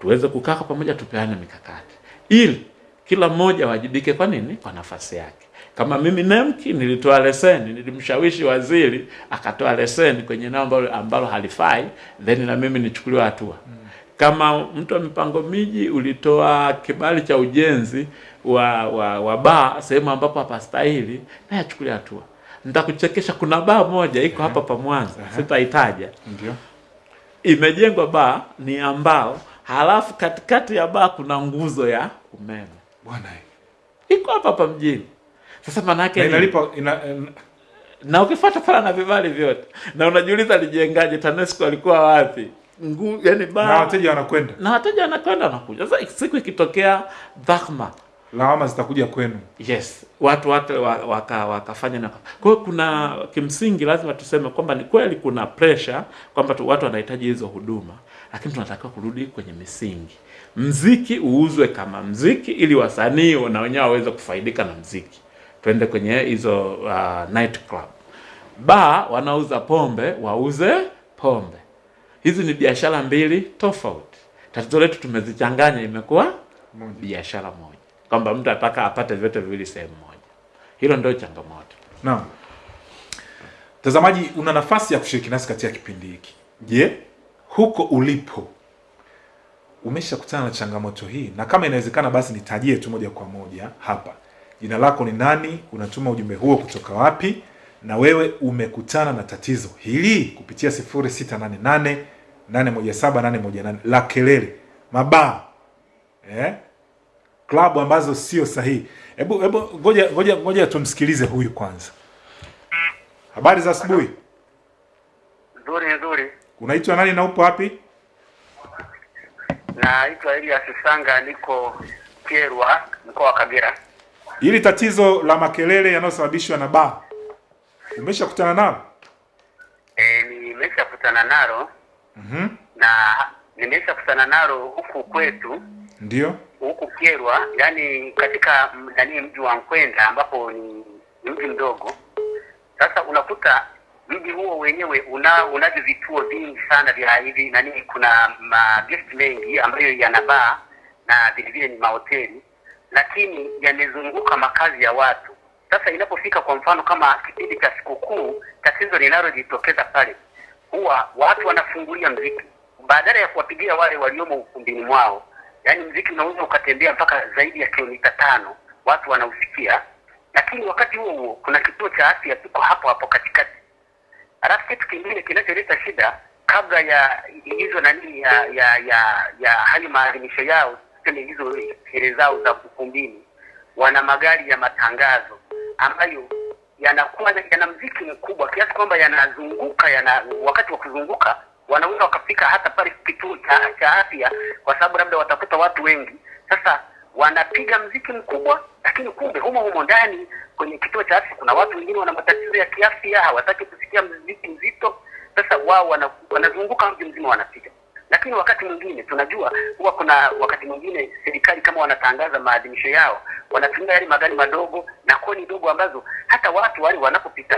tuweze kukaa pamoja, tupeane mikakati ili kila mmoja wajibike. Kwa nini? Kwa nafasi yake. Kama mimi Nemki nilitoa leseni, nilimshawishi waziri akatoa leseni kwenye eneo ambalo, ambalo halifai, then na mimi nichukuliwe hatua kama mtu wa mipango miji ulitoa kibali cha ujenzi wa wa, wa baa sehemu ambapo hapastahili, naye achukuliwe hatua. Nitakuchekesha, kuna baa moja iko hapa pa Mwanza, sitaitaja, Ndio. imejengwa baa ni ambao, halafu katikati ya baa kuna nguzo ya umeme Bwana iko hapa hapa mjini. Sasa manake na inalipa ina, ina, na ukifuata pala na vibali vyote na unajiuliza alijengaje, TANESCO alikuwa wapi? Ngu, yani ba... na wateja wanakwenda, na wateja wanakwenda wanakuja. Sasa siku ikitokea dhahma, lawama zitakuja kwenu. yes, watu wote wa- waka, wakafanya na kwa hiyo kuna kimsingi, lazima tuseme kwamba ni kweli kuna pressure kwamba tu watu wanahitaji hizo huduma, lakini tunatakiwa kurudi kwenye misingi. Mziki uuzwe kama mziki, ili wasanii na wenyewe waweze kufaidika na mziki. Twende kwenye hizo uh, night club. Ba wanauza pombe, wauze pombe. Hizi ni biashara mbili tofauti. Tatizo letu tumezichanganya, imekuwa biashara moja, kwamba mtu ataka apate vyote viwili sehemu moja. Hilo ndio changamoto. Naam. Mtazamaji, una nafasi ya kushiriki nasi katika kipindi hiki. Je, huko ulipo umeshakutana na changamoto hii? Na kama inawezekana, basi nitajie tu moja kwa moja hapa. Jina lako ni nani? Unatuma ujumbe huo kutoka wapi? Na wewe umekutana na tatizo hili kupitia 0688 817 818 la kelele, mabaa eh? klabu ambazo sio sahihi. Hebu hebu ngoja ngoja ngoja tumsikilize huyu kwanza. Habari za asubuhi. Nzuri nzuri, Unaitwa nani na upo wapi? naitwa Elias Sanga, niko Kyerwa, mkoa wa Kagera. Hili tatizo la makelele yanayosababishwa na baa umeshakutana nalo? E, nimeshakutana nalo Mhm. na nimeshakutana nalo huku kwetu Ndio. huku Kyerwa, yani katika nani mji wa Nkwenda ambapo ni mji mdogo. Sasa unakuta mji huo wenyewe una unavyo vituo vingi sana vya hivi nani, kuna magesti mengi ambayo yana baa na vile vile ni mahoteli, lakini yamezunguka makazi ya watu. Sasa inapofika kwa mfano kama kipindi cha sikukuu, tatizo linalojitokeza pale huwa watu wanafungulia mziki. Badala ya kuwapigia wale waliomo ukumbini mwao yaani mziki unaweza ukatembea mpaka zaidi ya kilomita tano watu wanausikia. Lakini wakati huo huo kuna kituo cha afya kiko hapo hapo katikati. Alafu kitu kingine kinacholeta shida kabla ya hizo nani ya ya ya, ya hali maadhimisho yao tuseme hizo sherehe zao za ukumbini wana magari ya matangazo ambayo yanakuwa yana mziki mkubwa kiasi kwamba yanazunguka yana wakati wa kuzunguka wanaweza wakafika hata pale kituo cha, cha afya kwa sababu labda watakuta watu wengi. Sasa wanapiga mziki mkubwa lakini kumbe humo humo ndani kwenye kituo cha afya kuna watu wengine wana matatizo ya kiafya hawataki kusikia mziki mzito. Sasa wao wana, wanazunguka mji mzima wanapiga lakini wakati mwingine tunajua huwa kuna wakati mwingine serikali kama wanatangaza maadhimisho yao wanatumia yale magari madogo na koni ndogo ambazo hata watu wale wanapopita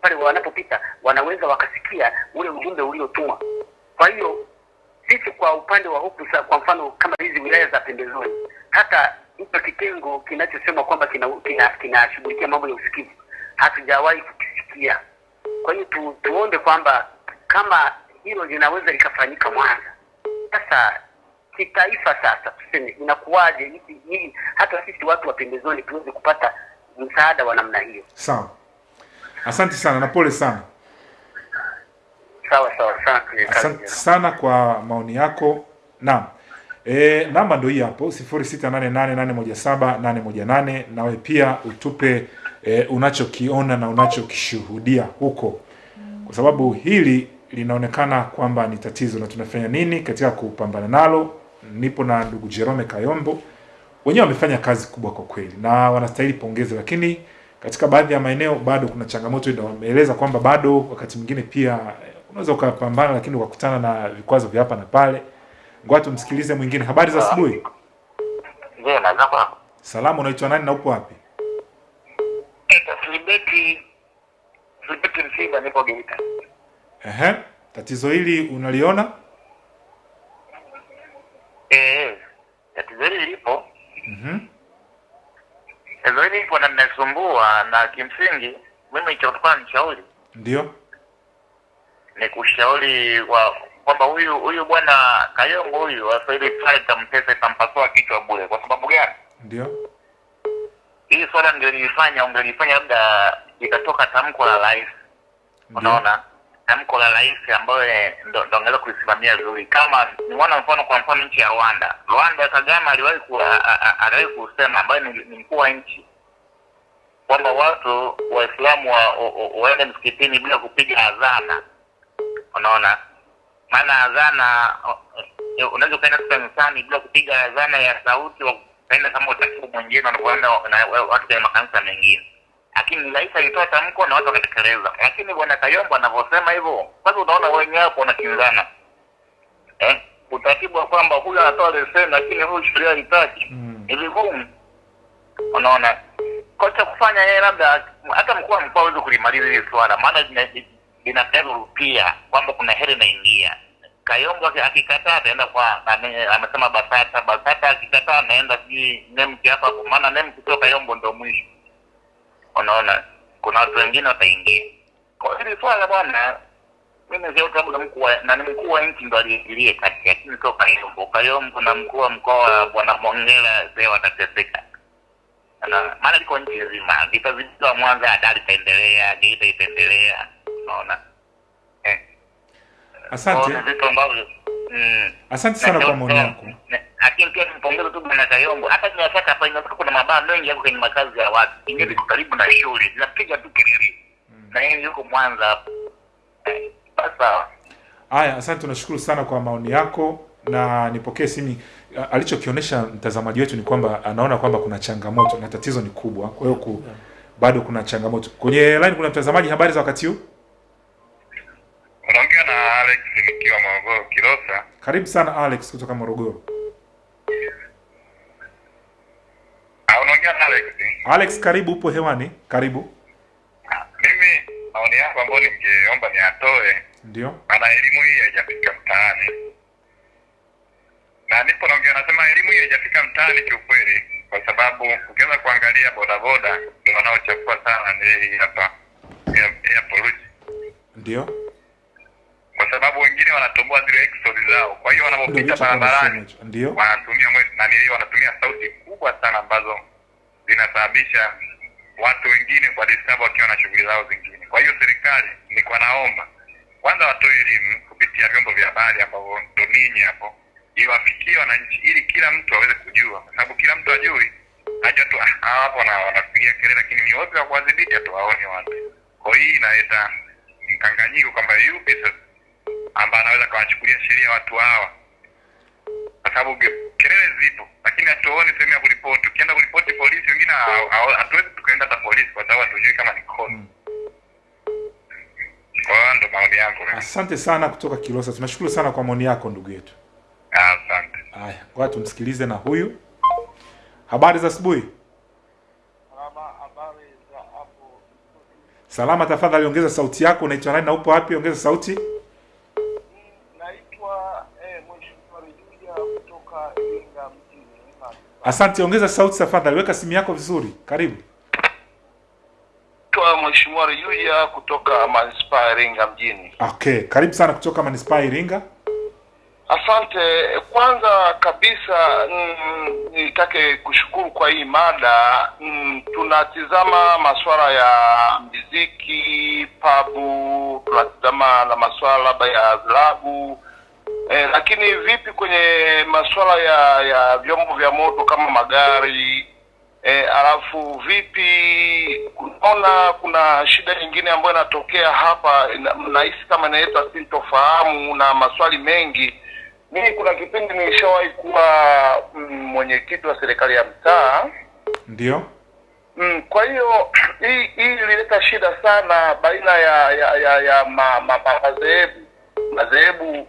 pale wanapopita wanaweza wakasikia ule ujumbe uliotumwa. Kwa hiyo sisi kwa upande wa huku kwa mfano kama hizi wilaya za pembezoni hata hicho kitengo kinachosema kwamba kinashughulikia kina, kina mambo ya usikivu hatujawahi kukisikia. Kwa hiyo tu, tuombe kwamba kama hilo linaweza likafanyika Mwanza, sasa kitaifa, sasa tuseme inakuwaje hii hata sisi watu wa pembezoni tuweze kupata msaada wa namna hiyo. Sawa. Asante sana na pole sana. Sawa sawa, asante. Asante sana kwa maoni yako. Naam. E, namba ndo hii hapo 0688817818 nawe pia utupe e, unachokiona na unachokishuhudia huko, kwa sababu hili linaonekana kwamba ni tatizo na tunafanya nini katika kupambana nalo. Nipo na ndugu Jerome Kayombo, wenyewe wamefanya kazi kubwa kwa kweli na wanastahili pongezi, lakini katika baadhi ya maeneo bado kuna changamoto, ndio wameeleza kwamba bado wakati mwingine pia eh, unaweza ukapambana, lakini ukakutana na vikwazo vya hapa na pale. Ngoja tumsikilize mwingine. Habari za asubuhi. Salamu, unaitwa nani na upo wapi? Nipo Geita. Ehe, tatizo hili unaliona? Eh, tatizo hili lipo, Mhm. tatizo hili lipo na linasumbua, na kimsingi mimi cha kutoka nishauri Ndio. ni kushauri wa kwamba huyu huyu bwana Kayongo huyu asaidi pale tampesa itampasua kichwa bure. Kwa sababu gani? Ndio. Hii swala ndio lilifanya ungelifanya labda ikatoka tamko la rais, unaona tamko la rais ambayo ndo ndo angeweza kulisimamia vizuri. Kama nimeona mfano, kwa mfano nchi ya Rwanda, Rwanda Kagame aliwahi aliwahi kusema ambaye ni, mkuu wa nchi kwamba watu Waislamu wa, wa, wa, waende msikitini bila kupiga adhana, unaona maana adhana uh, unaweza ukaenda kanisani bila kupiga adhana ya sauti, ukaenda kama utaratibu mwingine wanavyoenda na watu kwenye makanisa mengine. Lakini rais alitoa tamko na watu wakatekeleza. Lakini bwana Kayombo anavyosema hivyo, sasa unaona wenyewe hapo wanakinzana. Eh, utaratibu wa kwamba huyu anatoa leseni lakini huyu sheria haitaki. Ni vigumu, unaona? Kocha kufanya yeye, labda hata mkuu wa mkoa hawezi kulimaliza hili swala, maana lina- linapigwa rupia kwamba kuna heri inaingia. Kayombo akikataa ataenda kwa ame- amesema Basata, Basata akikataa anaenda sijui Nemki hapa. Maana Nemki sio Kayombo ndo mwisho. Unaona, kuna watu wengine wataingia kwa hili swala bwana. Mimi sio labda mkuu na ni mkuu wa nchi ndo aliingilie kati, lakini sio Kayombo. Kayombo na mkuu wa mkoa bwana Mongela zee watateseka na maana liko nchi nzima, vitazidika Mwanza, Dar itaendelea, Geita itaendelea, unaona Asante. Vitu ambavyo mm, Asante sana kwa maoni yako. Lakini pia nimpongeze tu bwana Kayombo. Hata niwashaka hapa inaweza kuna mabaa mengi yako kwenye makazi ya watu, ingine iko karibu na shule, zinapiga tu kelele na yeye yuko Mwanza hapo. Basi sawa. Haya, asante, tunashukuru sana kwa maoni yako na nipokee simu. Alichokionyesha mtazamaji wetu ni kwamba anaona kwamba kuna changamoto na tatizo ni kubwa, kwa hiyo ku, bado kuna changamoto. Kwenye line kuna mtazamaji, habari za wakati huu? Unaongea na Alex nikiwa Morogoro Kilosa. Karibu sana Alex kutoka Morogoro. Ah, unaongea na Alex. Alex, karibu, upo hewani, karibu. Mimi maoni yangu ambayo ningeomba niatoe Ndio. maana elimu hii haijafika mtaani, na nipo naongea, nasema elimu hii haijafika mtaani kiukweli, kwa sababu ukianza kuangalia bodaboda ndio wanaochafua sana ni hii hapa pollution, Ndio. Kwa sababu wengine wanatoboa zile exodi zao, kwa hiyo wanapopita barabarani. Ndio. wanatumia mwe- nani wanatumia sauti kubwa sana ambazo zinasababisha watu wengine kwa disturb wakiwa na shughuli zao zingine. Kwa hiyo serikali nilikuwa naomba kwanza watoe elimu kupitia vyombo vya habari ambavyo ndo ninyi hapo, iwafikie wananchi ili kila mtu aweze kujua, kwa sababu kila mtu ajui aja tu "Ah, hapo na wanapigia kelele, lakini ni wapi wa kuwadhibiti hatuwaoni watu. Kwa hiyo hii inaleta mkanganyiko kwamba yupi sasa ambaye anaweza kawachukulia sheria watu hawa kwa sababu kelele zipo, lakini hatuoni sehemu ya kuripoti. Ukienda kuripoti polisi, wengine hatuwezi tukaenda hata polisi kwa sababu hatujui kama ni kosa. Kwa hiyo ndo maoni yangu. Asante sana kutoka Kilosa, tunashukuru sana kwa maoni yako ndugu yetu. Asante. Haya, ngoja tumsikilize na huyu. Habari za asubuhi. Salama, tafadhali ongeza sauti yako. Unaitwa nani na upo wapi? Ongeza sauti. Asante, ongeza sauti tafadhali. Weka simu yako vizuri. Karibu. Naitwa Mheshimiwa Rejuja kutoka manispaa ya Iringa mjini. Okay, karibu sana kutoka manispaa ya Iringa. Asante. Kwanza kabisa nitake mm, nitake kushukuru kwa hii mada. Mm, tunatizama masuala ya muziki, pabu, tunatizama na masuala labda ya adhabu eh, lakini vipi kwenye masuala ya ya vyombo vya moto kama magari? Eh, alafu vipi unaona kuna shida nyingine ambayo inatokea hapa nahisi nahisi kama inaleta sintofahamu na maswali mengi. Mimi kuna kipindi nilishawahi kuwa mm, mwenyekiti wa serikali ya mtaa. Ndio. Mm, kwa hiyo hii hii ilileta shida sana baina ya ya ya, ya ma, ma, ma, madhehebu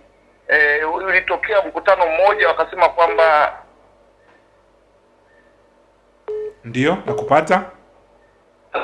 eh, ulitokea mkutano mmoja wakasema kwamba Ndio, nakupata.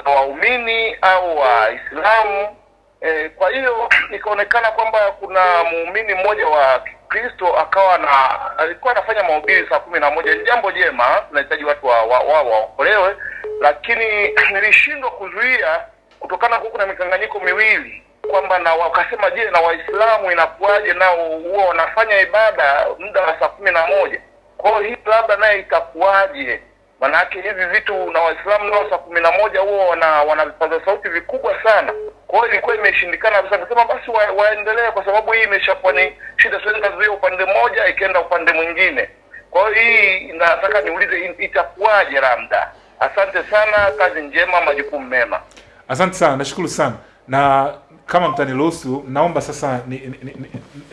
waumini au waislamu e, kwa hiyo ikaonekana kwamba kuna muumini mmoja wa Kristo akawa na alikuwa anafanya mahubiri saa kumi na moja. Ni jambo jema tunahitaji watu wa wa, wa, waokolewe. Lakini (clears throat) nilishindwa kuzuia kutokana huku na mikanganyiko miwili kwamba na wakasema je na waislamu inakuwaje nao huwa wanafanya ibada muda wa saa kumi na moja? Kwa hiyo hii labda naye itakuwaje? Manake hivi vitu na waislamu nao saa kumi na moja huwa wana wana vipaza sauti vikubwa sana. Kwa hiyo ilikuwa imeshindikana kabisa nikasema basi wa, waendelee kwa sababu hii imeshakuwa ni shida siwezi nikazuia upande mmoja ikaenda upande mwingine. Kwa hiyo hii nataka niulize itakuwaje labda? Asante sana kazi njema majukumu mema. Asante sana, nashukuru sana. Na kama mtaniruhusu, naomba sasa ni, ni, ni, ni,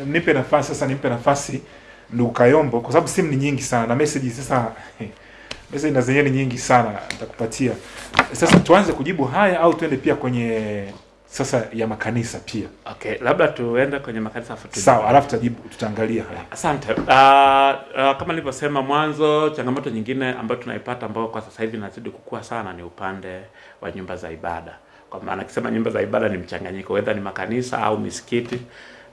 nipe nafasi sasa nimpe nafasi ndugu Kayombo kwa sababu simu ni nyingi sana na message sasa (laughs) message na zenyewe ni nyingi sana nitakupatia. Sasa tuanze kujibu haya au tuende pia kwenye sasa ya makanisa pia. Okay, labda tuende kwenye makanisa afu. Sawa, alafu tutajibu tutaangalia haya. Asante. Uh, uh, kama nilivyosema mwanzo, changamoto nyingine ambayo tunaipata ambayo kwa sasa hivi inazidi kukua sana ni upande wa nyumba za ibada. Kwa maana akisema nyumba za ibada ni mchanganyiko, whether ni makanisa au misikiti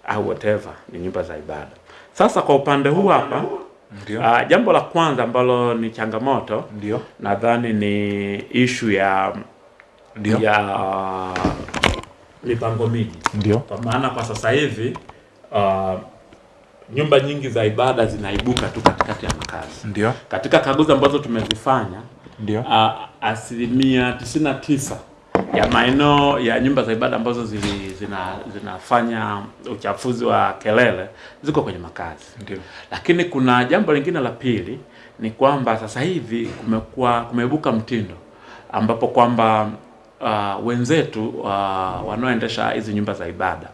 au whatever, ni nyumba za ibada. Sasa kwa upande huu hapa Ndio. Uh, jambo la kwanza ambalo ni changamoto ndio nadhani ni ishu ya Ndio. ya uh, mipango miji Ndio. kwa maana kwa sasa hivi uh, nyumba nyingi za ibada zinaibuka tu katikati ya makazi. Ndio. Katika kaguzi ambazo tumezifanya Ndio. uh, asilimia tisini na tisa ya maeneo ya nyumba za ibada ambazo zili, zina, zinafanya uchafuzi wa kelele ziko kwenye makazi. Ndiyo. Lakini kuna jambo lingine la pili ni kwamba sasa hivi kumekuwa kumeibuka mtindo ambapo kwamba uh, wenzetu uh, wanaoendesha hizi nyumba za ibada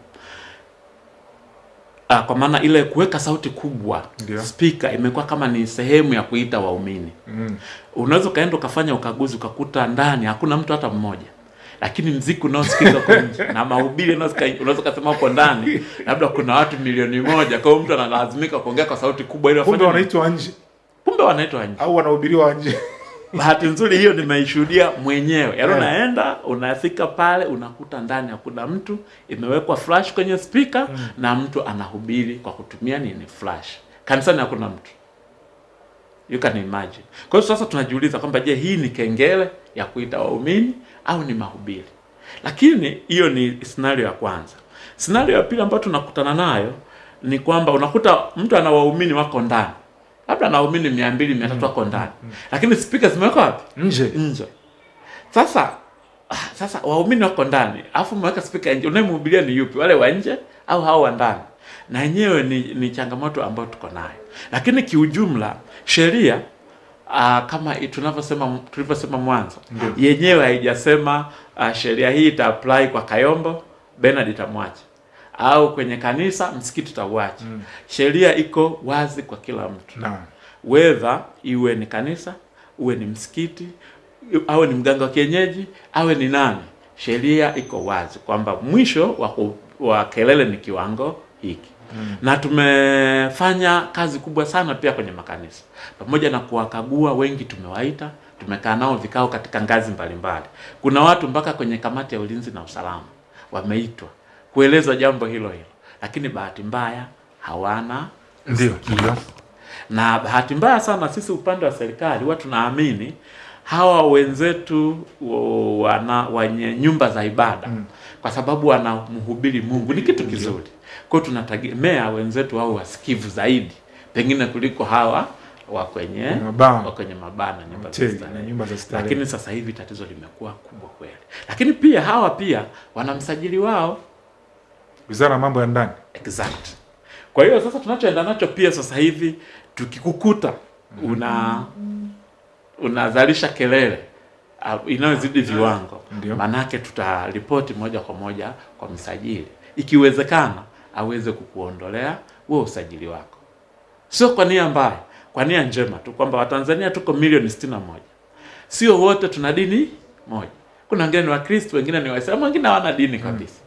uh, kwa maana ile kuweka sauti kubwa spika speaker imekuwa kama ni sehemu ya kuita waumini. Mm. Unaweza ukaenda ukafanya ukaguzi ukakuta ndani hakuna mtu hata mmoja, lakini mziki unaosikika huko nje na mahubiri unaweza ukasema hapo ndani labda kuna watu milioni moja, kwa hiyo mtu analazimika kuongea kwa sauti kubwa ili Kumbe wanaitwa nje. Kumbe wanaitwa nje. Au wanahubiriwa nje. bahati nzuri hiyo nimeishuhudia mwenyewe. Yaani yeah. unaenda unafika pale unakuta ndani hakuna mtu imewekwa flash kwenye speaker na mtu anahubiri kwa kutumia nini? Flash. Kanisani hakuna mtu. You can imagine. Kwa hiyo sasa tunajiuliza kwamba je hii ni kengele ya kuita waumini au ni mahubiri. Lakini hiyo ni scenario ya kwanza. Scenario ya pili ambayo tunakutana nayo ni kwamba unakuta mtu ana waumini wako ndani. Labda ana waumini mia mbili mia tatu wako ndani. Lakini spika zimewekwa wapi? Nje. Nje. Sasa sasa waumini wako ndani alafu umeweka spika nje. Unayemhubiria ni yupi? Wale wa nje au hao wa ndani? Na yenyewe ni, ni changamoto ambayo tuko nayo. Lakini kiujumla sheria uh, kama tunavyosema tulivyosema mwanzo yenyewe haijasema uh, sheria hii ita apply kwa Kayombo Bernard itamwacha. Au kwenye kanisa msikiti utauacha. Mm. sheria iko wazi kwa kila mtu. Na. whether iwe ni kanisa uwe ni msikiti awe ni mganga wa kienyeji awe ni nani sheria iko wazi kwamba mwisho wa, wa kelele ni kiwango hiki Mm. na tumefanya kazi kubwa sana pia kwenye makanisa pamoja na kuwakagua wengi tumewaita tumekaa nao vikao katika ngazi mbalimbali kuna watu mpaka kwenye kamati ya ulinzi na usalama wameitwa kueleza jambo hilo hilo lakini bahati mbaya hawana Ndio, ndio. na bahati mbaya sana sisi upande wa serikali huwa tunaamini hawa wenzetu wana wenye nyumba za ibada Mm. Kwa sababu wanamhubiri Mungu ni kitu kizuri. Kwa hiyo tunategemea wenzetu wao wasikivu zaidi pengine kuliko hawa wa kwenye wa kwenye mabana na nyumba za starehe. na nyumba za starehe. Lakini sasa hivi tatizo limekuwa kubwa kweli. Lakini pia hawa pia wana msajili wao Wizara ya mambo ya ndani. exact Kwa hiyo sasa tunachoenda nacho pia sasa hivi tukikukuta una mm -hmm. unazalisha kelele uh, inayozidi viwango, manake tutaripoti moja kwa moja kwa msajili, ikiwezekana aweze kukuondolea wewe usajili wako, sio kwa nia mbaya, kwa nia njema tu kwamba Watanzania tuko milioni sitini na moja, sio wote tuna dini moja. Kuna wengine ni Wakristo, wengine ni Waislamu, wengine hawana dini kabisa.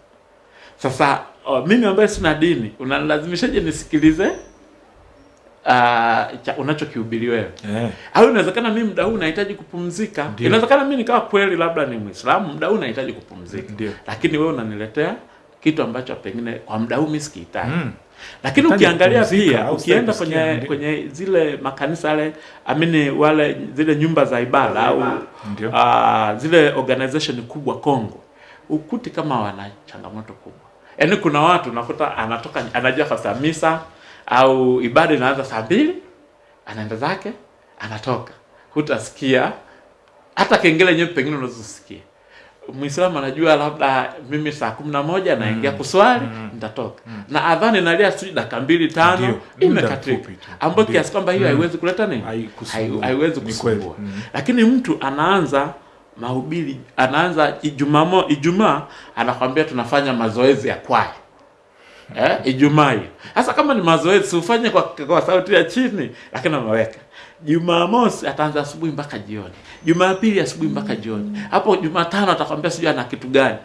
Sasa oh, mimi ambaye sina dini unanilazimishaje nisikilize uh, cha unachokihubiri wewe. Yeah. au inawezekana mimi mda huu nahitaji kupumzika. Inawezekana mimi nikawa kweli labda ni mwislamu muda huu nahitaji kupumzika. Lakini wewe unaniletea kitu ambacho pengine kwa muda huu mimi sikihitaji Mm. lakini ukiangalia pia ukienda kwenye kwenye zile makanisa yale amini wale zile nyumba za ibada au uh, zile organization kubwa Kongo ukuti kama wana changamoto kubwa. Yaani kuna watu unakuta anatoka anajua fasa misa au ibada inaanza saa mbili anaenda zake anatoka. Hutasikia. Hata kengele yenyewe pengine unazosikia. Muislamu anajua labda mimi saa kumi na moja naingia mm. kuswali mm. nitatoka. Na adhani nalia sijui dakika mbili tano imekatika ambayo kiasi kwamba hiyo Mm. haiwezi kuleta nini? Haiwezi kusumbua. Mm. lakini mtu anaanza mahubiri anaanza Ijumaa Ijumaa anakwambia tunafanya mazoezi ya kwaya eh, Ijumaa. Sasa kama ni mazoezi ufanye kwa, kwa sauti ya chini, lakini ameweka Jumamosi ataanza asubuhi mpaka jioni, Jumapili asubuhi mpaka jioni, hapo Jumatano atakwambia sijui ana kitu gani.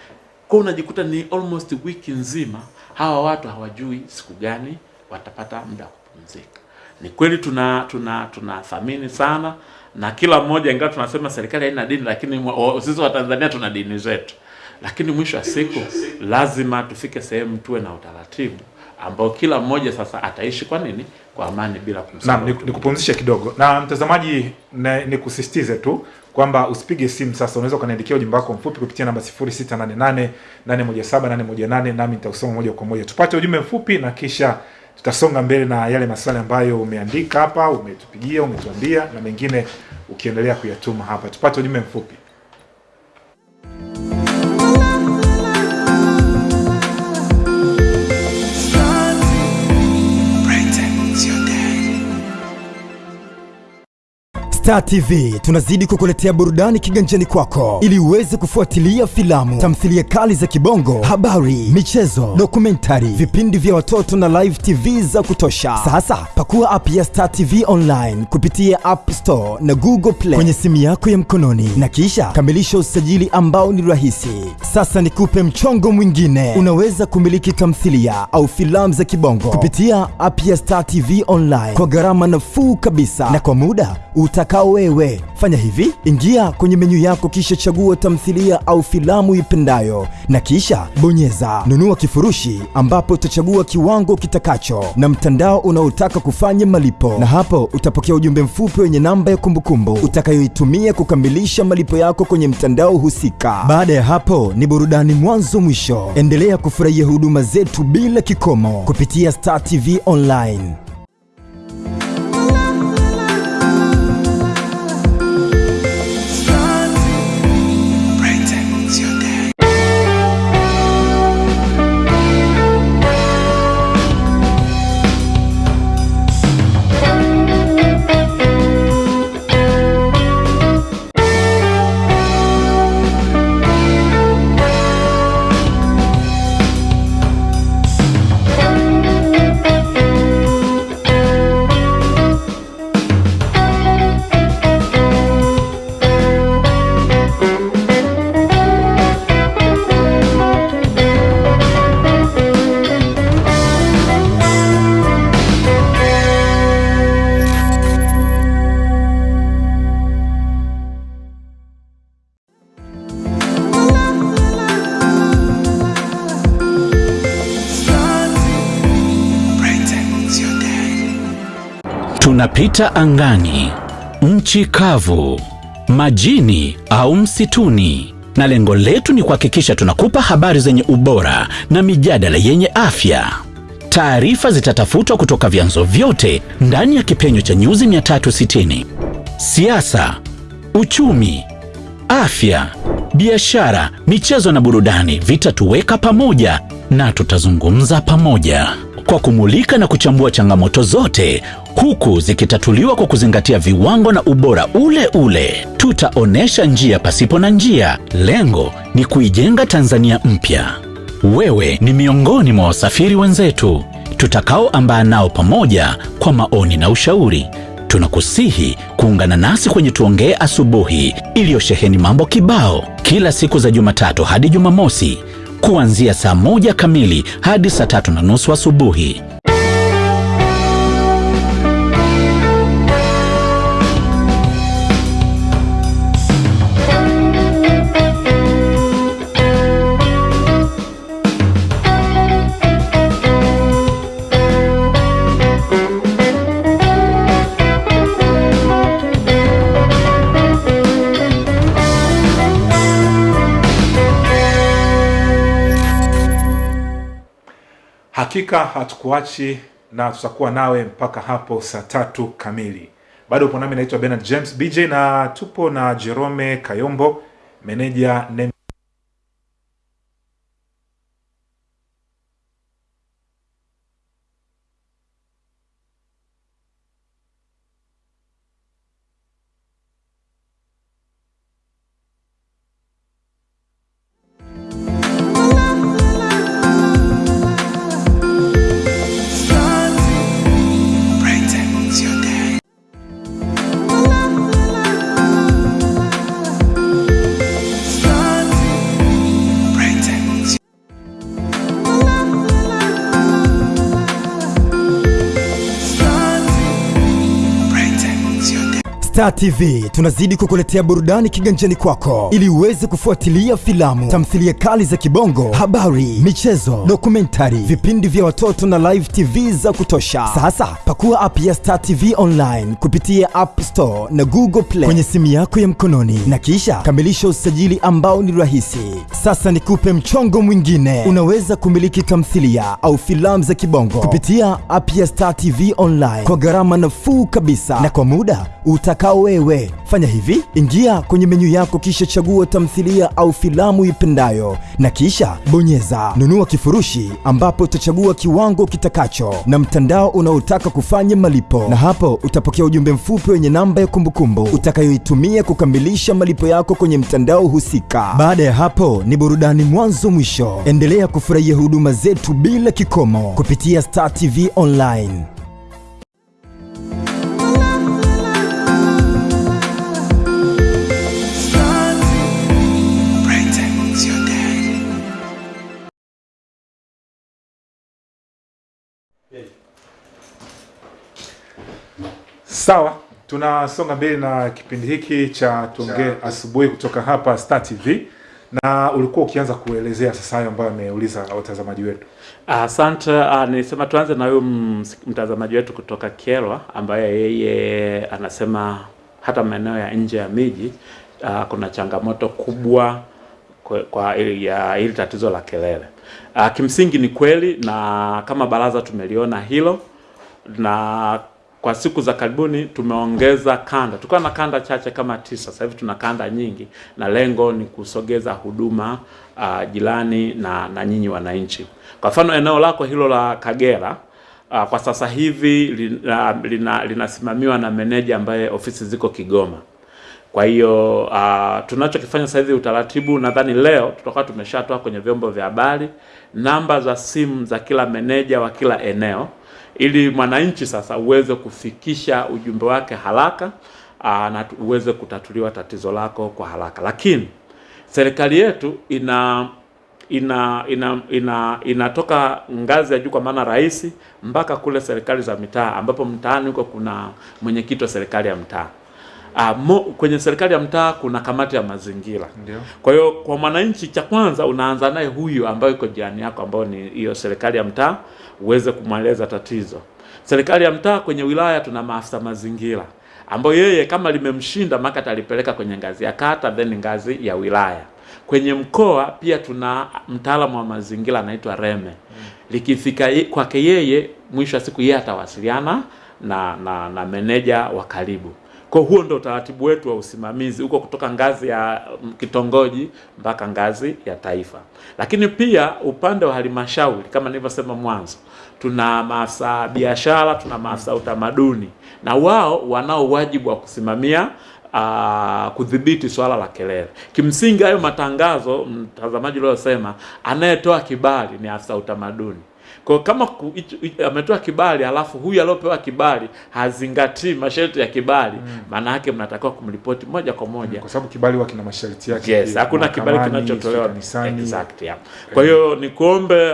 Kwa unajikuta ni almost wiki nzima hawa watu hawajui siku gani watapata muda wa kupumzika. Ni kweli tuna tuna tunathamini sana na kila mmoja, ingawa tunasema serikali haina dini, lakini sisi wa Tanzania tuna dini zetu lakini mwisho wa siku lazima tufike sehemu tuwe na utaratibu ambao kila mmoja sasa ataishi kwa nini kwa amani bila Naam, kumsahau ni- nikupumzishe kidogo na mtazamaji, nikusisitize tu kwamba usipige simu sasa. Unaweza ukaniandikia ujumbe wako mfupi kupitia namba 0688 817 nami nitausoma moja kwa moja. Tupate ujumbe mfupi na kisha tutasonga mbele na yale maswali ambayo umeandika hapa, umetupigia, umetuambia na mengine ukiendelea kuyatuma hapa. Tupate ujumbe mfupi. Star TV tunazidi kukuletea burudani kiganjani kwako ili uweze kufuatilia filamu, tamthilia kali za kibongo, habari, michezo, dokumentari, vipindi vya watoto na live TV za kutosha. Sasa pakua app ya Star TV online kupitia App Store na Google Play kwenye simu yako ya mkononi na kisha kamilisha usajili ambao ni rahisi. Sasa nikupe mchongo mwingine, unaweza kumiliki tamthilia au filamu za kibongo kupitia app ya Star TV online kwa gharama nafuu kabisa na kwa muda utakao wewe. Fanya hivi, ingia kwenye menyu yako kisha chagua tamthilia au filamu ipendayo na kisha bonyeza nunua kifurushi, ambapo utachagua kiwango kitakacho na mtandao unaotaka kufanya malipo, na hapo utapokea ujumbe mfupi wenye namba ya kumbukumbu utakayoitumia kukamilisha malipo yako kwenye mtandao husika. Baada ya hapo ni burudani mwanzo mwisho. Endelea kufurahia huduma zetu bila kikomo kupitia Star TV online. Tunapita angani, nchi kavu, majini au msituni, na lengo letu ni kuhakikisha tunakupa habari zenye ubora na mijadala yenye afya. Taarifa zitatafutwa kutoka vyanzo vyote ndani ya kipenyo cha nyuzi 360: siasa, uchumi, afya, biashara, michezo na burudani vitatuweka pamoja na tutazungumza pamoja. Kwa kumulika na kuchambua changamoto zote huku zikitatuliwa kwa kuzingatia viwango na ubora ule ule. Tutaonesha njia pasipo na njia. Lengo ni kuijenga Tanzania mpya. Wewe ni miongoni mwa wasafiri wenzetu tutakaoambaa nao pamoja kwa maoni na ushauri. Tunakusihi kuungana nasi kwenye Tuongee Asubuhi iliyosheheni mambo kibao kila siku za Jumatatu hadi Jumamosi kuanzia saa moja kamili hadi saa tatu na nusu asubuhi. Hakika hatukuachi na tutakuwa nawe mpaka hapo saa tatu kamili. Bado upo nami, naitwa Bernard James BJ na tupo na Jerome Kayombo, meneja Star TV tunazidi kukuletea burudani kiganjani kwako ili uweze kufuatilia filamu, tamthilia kali za kibongo, habari, michezo, dokumentari, vipindi vya watoto na live TV za kutosha. Sasa pakua app ya Star TV online kupitia App Store na Google Play kwenye simu yako ya mkononi na kisha kamilisha usajili ambao ni rahisi. Sasa nikupe mchongo mwingine, unaweza kumiliki tamthilia au filamu za kibongo kupitia app ya Star TV online kwa gharama nafuu kabisa na kwa muda utakao wewe. Fanya hivi, ingia kwenye menyu yako kisha chagua tamthilia au filamu ipendayo na kisha bonyeza nunua kifurushi, ambapo utachagua kiwango kitakacho na mtandao unaotaka kufanya malipo, na hapo utapokea ujumbe mfupi wenye namba ya kumbukumbu utakayoitumia kukamilisha malipo yako kwenye mtandao husika. Baada ya hapo ni burudani mwanzo mwisho. Endelea kufurahia huduma zetu bila kikomo kupitia Star TV online. Sawa, tunasonga mbele na kipindi hiki cha tuongee asubuhi kutoka hapa Star TV, na ulikuwa ukianza kuelezea sasa hayo ambayo ameuliza watazamaji wetu. Asante. Uh, uh, nilisema tuanze na huyu mtazamaji wetu kutoka Kyerwa ambaye yeye anasema hata maeneo ya nje ya miji uh, kuna changamoto kubwa kwa, ya hili tatizo la kelele. Uh, kimsingi ni kweli na kama baraza tumeliona hilo na kwa siku za karibuni tumeongeza kanda. Tulikuwa na kanda chache kama tisa, sasa hivi tuna kanda nyingi, na lengo ni kusogeza huduma uh, jirani na, na nyinyi wananchi. Kwa mfano eneo lako hilo la Kagera uh, kwa sasa hivi lina, lina, linasimamiwa na meneja ambaye ofisi ziko Kigoma. Kwa hiyo uh, tunachokifanya sasa hivi utaratibu, nadhani leo tutakuwa tumeshatoa kwenye vyombo vya habari namba za simu za kila meneja wa kila eneo, ili mwananchi sasa uweze kufikisha ujumbe wake haraka uh, na uweze kutatuliwa tatizo lako kwa haraka. Lakini serikali yetu ina ina ina ina inatoka ngazi ya juu kwa maana rais mpaka kule serikali za mitaa, ambapo mtaani huko kuna mwenyekiti wa serikali ya mtaa. Uh, mo, kwenye serikali ya mtaa kuna kamati ya mazingira. Ndio. Kwa hiyo kwa mwananchi, cha kwanza unaanza naye huyu ambayo iko jirani yako, ambayo ni hiyo serikali ya mtaa, uweze kumweleza tatizo. Serikali ya mtaa, kwenye wilaya tuna maafisa mazingira ambayo yeye kama limemshinda maka atalipeleka kwenye ngazi ya kata, then ngazi ya wilaya. Kwenye mkoa pia tuna mtaalamu wa mazingira anaitwa Reme. Likifika kwake yeye, mwisho wa siku yeye atawasiliana na, na, na meneja wa karibu. Kwa huo ndo utaratibu wetu wa usimamizi huko kutoka ngazi ya mm, kitongoji mpaka ngazi ya taifa. Lakini pia upande wa halmashauri kama nilivyosema mwanzo, tuna maafisa biashara, tuna maafisa utamaduni na wao wanao wajibu wa kusimamia uh, kudhibiti swala la kelele. Kimsingi hayo matangazo, mtazamaji uliosema, anayetoa kibali ni afisa utamaduni. Kwa kama ku- ametoa kibali alafu huyu aliyopewa kibali hazingatii masharti ya kibali, maana yake mnatakiwa kumripoti moja kwa moja mm, kwa sababu kibali huwa kina masharti yake. Yes, hakuna kibali kinachotolewa misani. exact, yeah. Kwa hiyo ni kuombe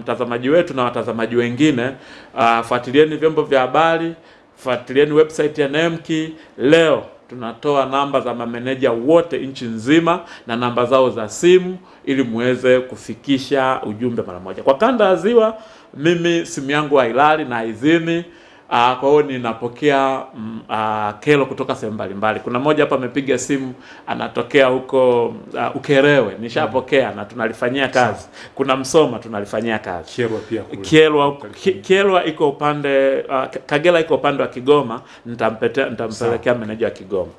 mtazamaji um, wetu na watazamaji wengine uh, fuatilieni vyombo vya habari, fuatilieni website ya NEMKI. Leo tunatoa namba za mameneja wote nchi nzima na namba zao za simu ili muweze kufikisha ujumbe mara moja. Kwa kanda ya Ziwa, mimi simu yangu hailali na haizimi. Uh, kwa hiyo ninapokea mm, uh, kero kutoka sehemu mbalimbali. Kuna mmoja hapa amepiga simu anatokea huko uh, Ukerewe, nishapokea na tunalifanyia kazi. Kuna Msoma tunalifanyia kazi. Kyerwa pia kule. Kyerwa, Ki- Kyerwa iko upande uh, Kagera iko upande wa Kigoma, nitampetea nitampelekea meneja wa Kigoma.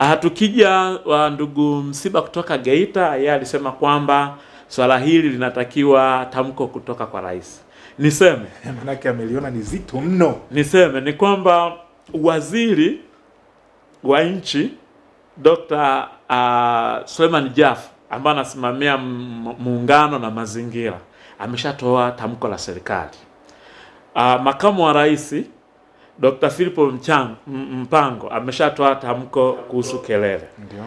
Uh, tukija uh, ndugu Msiba kutoka Geita, yeye alisema kwamba swala hili linatakiwa tamko kutoka kwa rais. Niseme (laughs) Manake ameliona ni zito mno. niseme ni kwamba waziri wa nchi Dr. uh, Suleiman Jafo ambaye anasimamia muungano na mazingira ameshatoa tamko la serikali. Uh, makamu wa rais Dr. Philipo Mpango ameshatoa tamko kuhusu kelele. Ndiyo.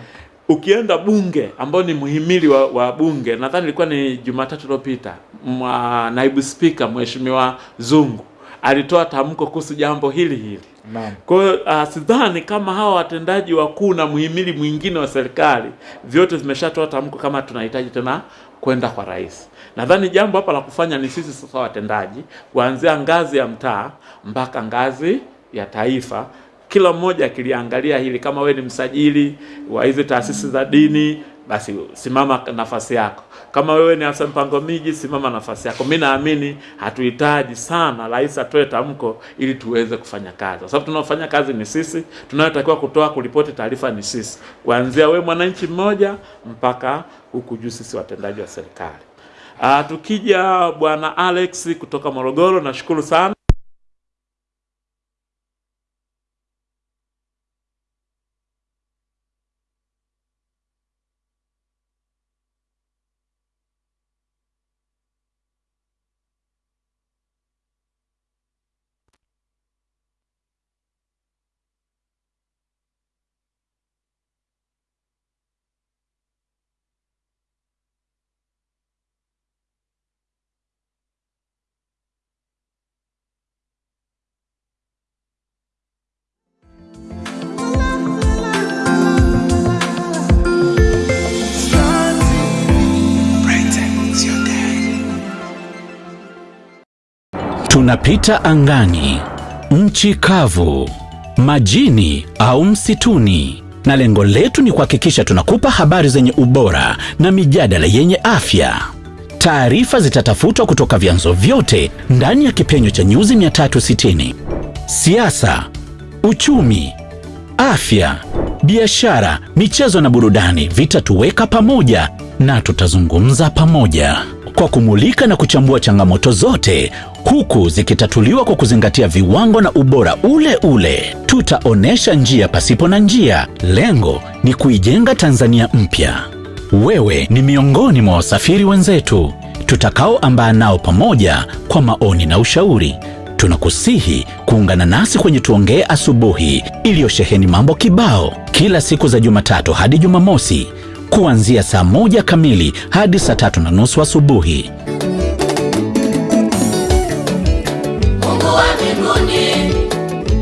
Ukienda bunge ambao ni muhimili wa, wa bunge, nadhani ilikuwa ni Jumatatu iliyopita, mwa- naibu spika Mheshimiwa Zungu alitoa tamko kuhusu jambo hili hili. Kwa hiyo uh, sidhani kama hawa watendaji wakuu na muhimili mwingine wa serikali vyote vimeshatoa tamko kama tunahitaji tena kwenda kwa rais. Nadhani jambo hapa la kufanya ni sisi sasa watendaji, kuanzia ngazi ya mtaa mpaka ngazi ya taifa, kila mmoja akiliangalia hili. Kama we ni msajili wa hizi taasisi za dini, basi simama nafasi yako. Kama wewe ni afisa mpango miji, simama nafasi yako. Mi naamini hatuhitaji sana rais atoe tamko ili tuweze kufanya kazi, kwa sababu tunaofanya kazi ni sisi, tunayotakiwa kutoa kuripoti taarifa ni sisi, kuanzia wewe mwananchi mmoja mpaka huku juu sisi watendaji wa serikali. Uh, tukija bwana Alex kutoka Morogoro, nashukuru sana. Tunapita angani, nchi kavu, majini au msituni, na lengo letu ni kuhakikisha tunakupa habari zenye ubora na mijadala yenye afya. Taarifa zitatafutwa kutoka vyanzo vyote ndani ya kipenyo cha nyuzi 360: siasa, uchumi, afya, biashara, michezo na burudani vitatuweka pamoja na tutazungumza pamoja kwa kumulika na kuchambua changamoto zote huku zikitatuliwa kwa kuzingatia viwango na ubora ule ule. Tutaonesha njia pasipo na njia. Lengo ni kuijenga Tanzania mpya. Wewe ni miongoni mwa wasafiri wenzetu tutakaoambaa nao pamoja kwa maoni na ushauri. Tunakusihi kuungana nasi kwenye Tuongee Asubuhi iliyosheheni mambo kibao kila siku za Jumatatu hadi Jumamosi kuanzia saa moja kamili hadi saa tatu na nusu asubuhi. Mungu wa mbinguni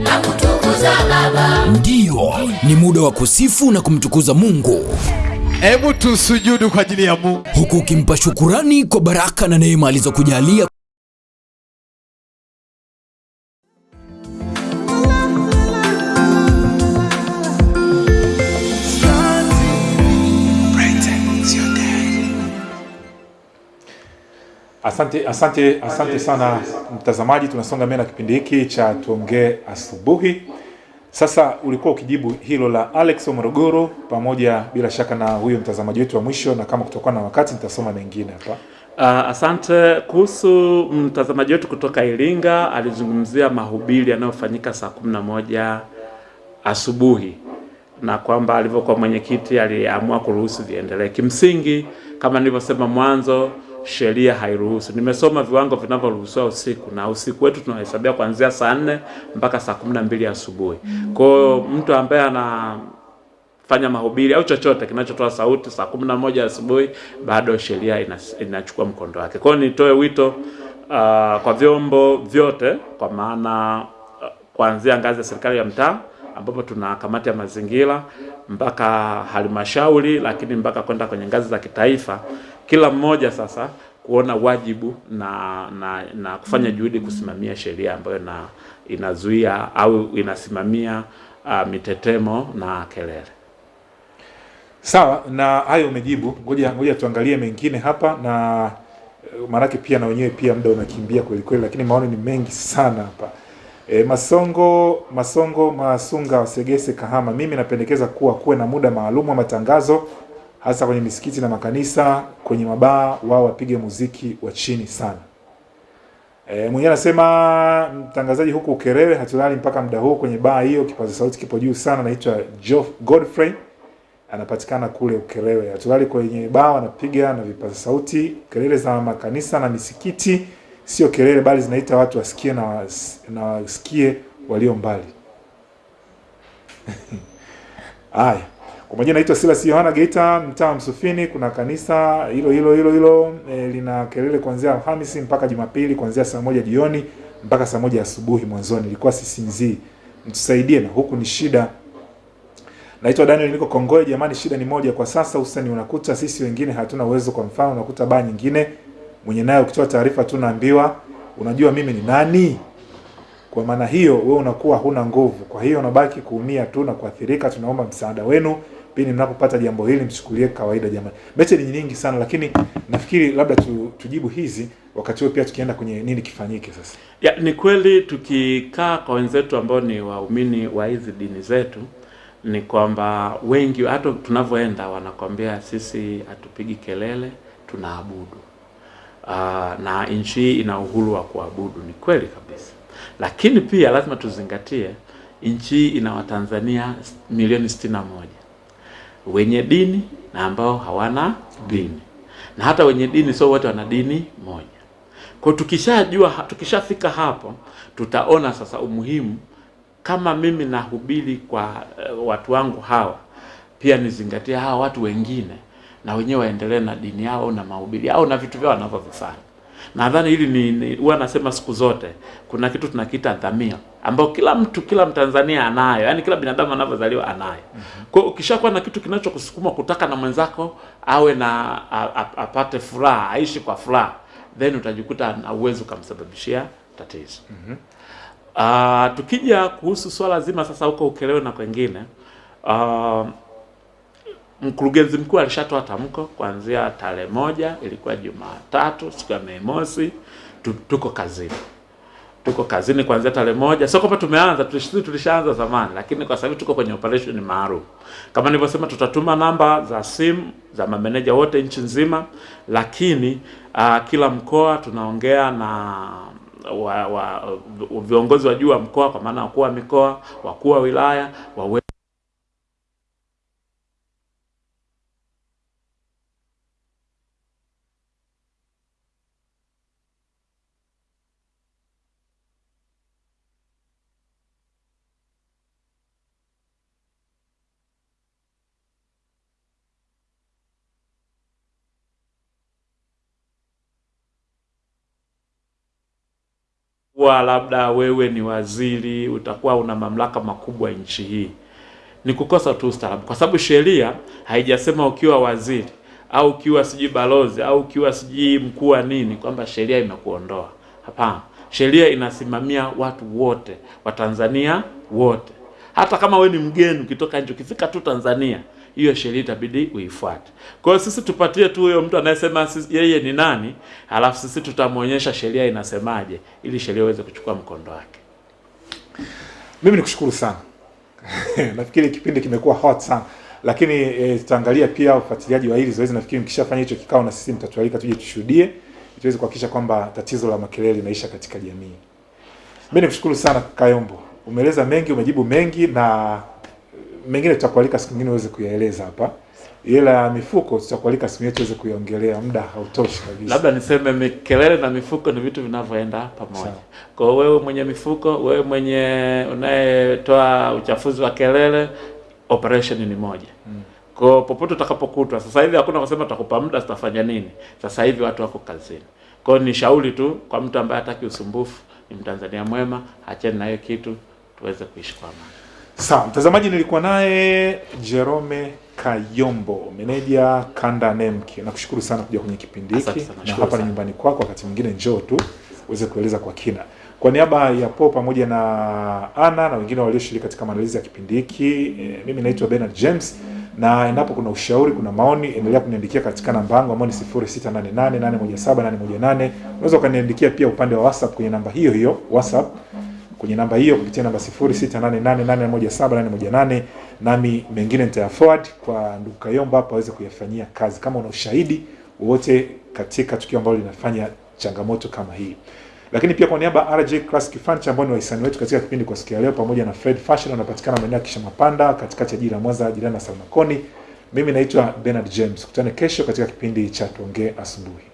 na kutukuza Baba. Ndiyo, ni muda wa kusifu na kumtukuza Mungu. Hebu tusujudu kwa ajili ya Mungu, huku ukimpa shukurani kwa baraka na neema alizokujalia. Asante, asante, asante sana mtazamaji, tunasonga mbele na kipindi hiki cha tuongee asubuhi, Sasa ulikuwa ukijibu hilo la Alex wa Morogoro pamoja bila shaka na huyo mtazamaji wetu wa mwisho, na kama kutokana na wakati nitasoma mengine hapa. Uh, asante. Kuhusu mtazamaji wetu kutoka Iringa, alizungumzia mahubiri yanayofanyika saa kumi na moja asubuhi na kwamba alivyokuwa mwenyekiti aliamua kuruhusu viendelee. Kimsingi, kama nilivyosema mwanzo, sheria hairuhusu. Nimesoma viwango vinavyoruhusiwa usiku, na usiku wetu tunahesabia kuanzia saa nne mpaka saa kumi na mbili asubuhi. Kwa hiyo mtu ambaye ana fanya mahubiri au chochote kinachotoa sauti saa kumi na moja asubuhi bado sheria inachukua mkondo wake. Kwa hiyo nitoe wito uh, kwa vyombo vyote, kwa maana uh, kuanzia ngazi ya serikali ya mtaa ambapo tuna kamati ya mazingira mpaka halmashauri, lakini mpaka kwenda kwenye ngazi za kitaifa, kila mmoja sasa kuona wajibu na, na, na kufanya juhudi kusimamia sheria ambayo na, inazuia au inasimamia uh, mitetemo na kelele. Sawa, na hayo umejibu. Ngoja ngoja tuangalie mengine hapa, na eh, maanake pia na wenyewe pia muda unakimbia kweli kweli, lakini maoni ni mengi sana hapa. E, Masongo Masongo Masunga Wasegese Kahama, mimi napendekeza kuwa kuwe na muda maalum wa matangazo hasa kwenye misikiti na makanisa, kwenye mabaa wao wapige muziki wa chini sana. E, mwenyewe anasema mtangazaji huku Ukerewe hatulali mpaka muda huu kwenye baa hiyo, kipaza sauti kipo juu sana. Naitwa Godfrey, anapatikana kule Ukerewe. Hatulali kwenye baa, wanapiga na vipaza sauti. Kelele za makanisa na misikiti sio kelele, bali zinaita watu wasikie na was, na wasikie walio mbali. (laughs) Haya, kwa majina naitwa Silas Yohana Geita, mtaa Msufini. Kuna kanisa hilo hilo hilo hilo e, lina kelele kuanzia Alhamisi mpaka Jumapili kuanzia saa moja jioni mpaka saa moja asubuhi. Mwanzoni ilikuwa sisinzii, mtusaidie na huku ni shida. Naitwa Daniel, niko Kongoe. Jamani, shida ni moja kwa sasa, hususani unakuta sisi wengine hatuna uwezo. Kwa mfano, unakuta baa nyingine mwenye nayo ukitoa taarifa tu naambiwa unajua mimi ni nani. Kwa maana hiyo wewe unakuwa huna nguvu, kwa hiyo unabaki kuumia tu na kuathirika. Tunaomba msaada wenu pindi mnapopata jambo hili, mchukulie kawaida jamani. Mechi ni nyingi sana, lakini nafikiri labda tu, tujibu hizi wakati huo pia tukienda kwenye nini kifanyike sasa. Ya, ni kweli tukikaa kwa wenzetu ambao ni waumini wa hizi dini zetu ni kwamba wengi hata tunavyoenda wanakwambia sisi hatupigi kelele, tunaabudu. Uh, na nchi ina uhuru wa kuabudu, ni kweli kabisa, lakini pia lazima tuzingatie nchi ina Watanzania milioni sitini na moja wenye dini na ambao hawana dini, na hata wenye dini sio wote wana dini moja. Kwa tukishajua, tukishafika hapo, tutaona sasa umuhimu kama mimi nahubiri kwa uh, watu wangu hawa, pia nizingatie hawa watu wengine na wenyewe waendelee na dini yao na mahubiri yao na vitu vyao wanavyovifanya. Nadhani hili ni, ni huwa nasema siku zote kuna kitu tunakiita dhamia ambayo kila mtu kila Mtanzania anayo, yani kila binadamu anavyozaliwa anayo. Kwa hiyo ukishakuwa na kitu kinachokusukuma kutaka na mwenzako awe na a, a, apate furaha, aishi kwa furaha, then utajikuta na uwezo ukamsababishia tatizo. mm -hmm. Uh, tukija kuhusu swala zima sasa huko Ukerewe na kwengine uh, mkurugenzi mkuu alishatoa tamko kuanzia tarehe moja, ilikuwa Jumatatu, siku ya Mei Mosi, tu, tuko kazini tuko kazini kuanzia tarehe moja. Sio kwamba tumeanza, tulish- tulishaanza zamani, lakini kwa sababu tuko kwenye operation maalum. Kama nilivyosema, tutatuma namba za simu za mameneja wote nchi nzima, lakini uh, kila mkoa tunaongea na wa, wa, viongozi wa juu wa mkoa, kwa maana wakuu wa mikoa, wakuu wa wilaya wawe kuwa labda wewe ni waziri, utakuwa una mamlaka makubwa nchi hii, ni kukosa tu ustaarabu, kwa sababu sheria haijasema ukiwa waziri au ukiwa sijui balozi au ukiwa sijui mkuu wa nini kwamba sheria imekuondoa. Hapana, sheria inasimamia watu wote, Watanzania wote. Hata kama we ni mgeni ukitoka nje, ukifika tu Tanzania, hiyo sheria itabidi uifuate. Kwa hiyo sisi tupatie tu huyo mtu anayesema yeye ni nani, alafu sisi tutamwonyesha sheria inasemaje, ili sheria iweze kuchukua mkondo wake. Mimi nikushukuru sana (laughs) nafikiri kipindi kimekuwa hot sana lakini e, tutaangalia pia ufuatiliaji wa hili zoezi. Nafikiri mkishafanya hicho kikao, na sisi mtatualika tuje tushuhudie, tuweze kuhakikisha kwamba tatizo la makelele linaisha katika jamii. Mimi nikushukuru sana Kayombo, umeeleza mengi, umejibu mengi, na mengine tutakualika siku nyingine uweze kuyaeleza hapa, ila mifuko tutakualika siku nyingine tuweze kuiongelea, muda hautoshi kabisa. Labda niseme mikelele na mifuko ni vitu vinavyoenda pamoja. Kwa hiyo wewe mwenye mifuko, wewe mwenye unayetoa uchafuzi wa kelele, operation ni moja. Kwa hiyo popote utakapokutwa, sasa hivi hakuna kusema takupa muda sitafanya nini. Sasa hivi watu wako kazini. Kwa hiyo ni shauri tu kwa mtu ambaye hataki usumbufu, ni Mtanzania mwema, acheni na hiyo kitu tuweze kuishi kwa amani. Sawa, mtazamaji, nilikuwa naye Jerome Kayombo, meneja kanda NEMC. Nakushukuru sana kuja kwenye kipindi hiki, na hapa ni nyumbani kwako. Wakati mwingine njoo tu uweze kueleza kwa kina. Kwa niaba ya Po pamoja na Ana na wengine walioshiriki katika maandalizi ya kipindi hiki, e, mimi naitwa Bernard James na endapo kuna ushauri, kuna maoni, endelea kuniandikia katika namba yangu ambayo ni 0688817818. Unaweza ukaniandikia pia upande wa WhatsApp kwenye namba hiyo hiyo WhatsApp kwenye namba hiyo kupitia namba 0688817818 nami mengine nitaya forward kwa ndugu Kayomba hapa aweze kuyafanyia kazi, kama una ushahidi wowote katika tukio ambalo linafanya changamoto kama hii. Lakini pia kwa niaba RJ Classic Furniture ambao ni wahisani wetu katika kipindi kwa siku ya leo, pamoja na Fred Fashion wanapatikana maeneo ya Kishamapanda katikati ya jiji la Mwanza, jirani na Salmakoni. Mimi naitwa Bernard James. Kutane kesho katika kipindi cha Tuongee Asubuhi.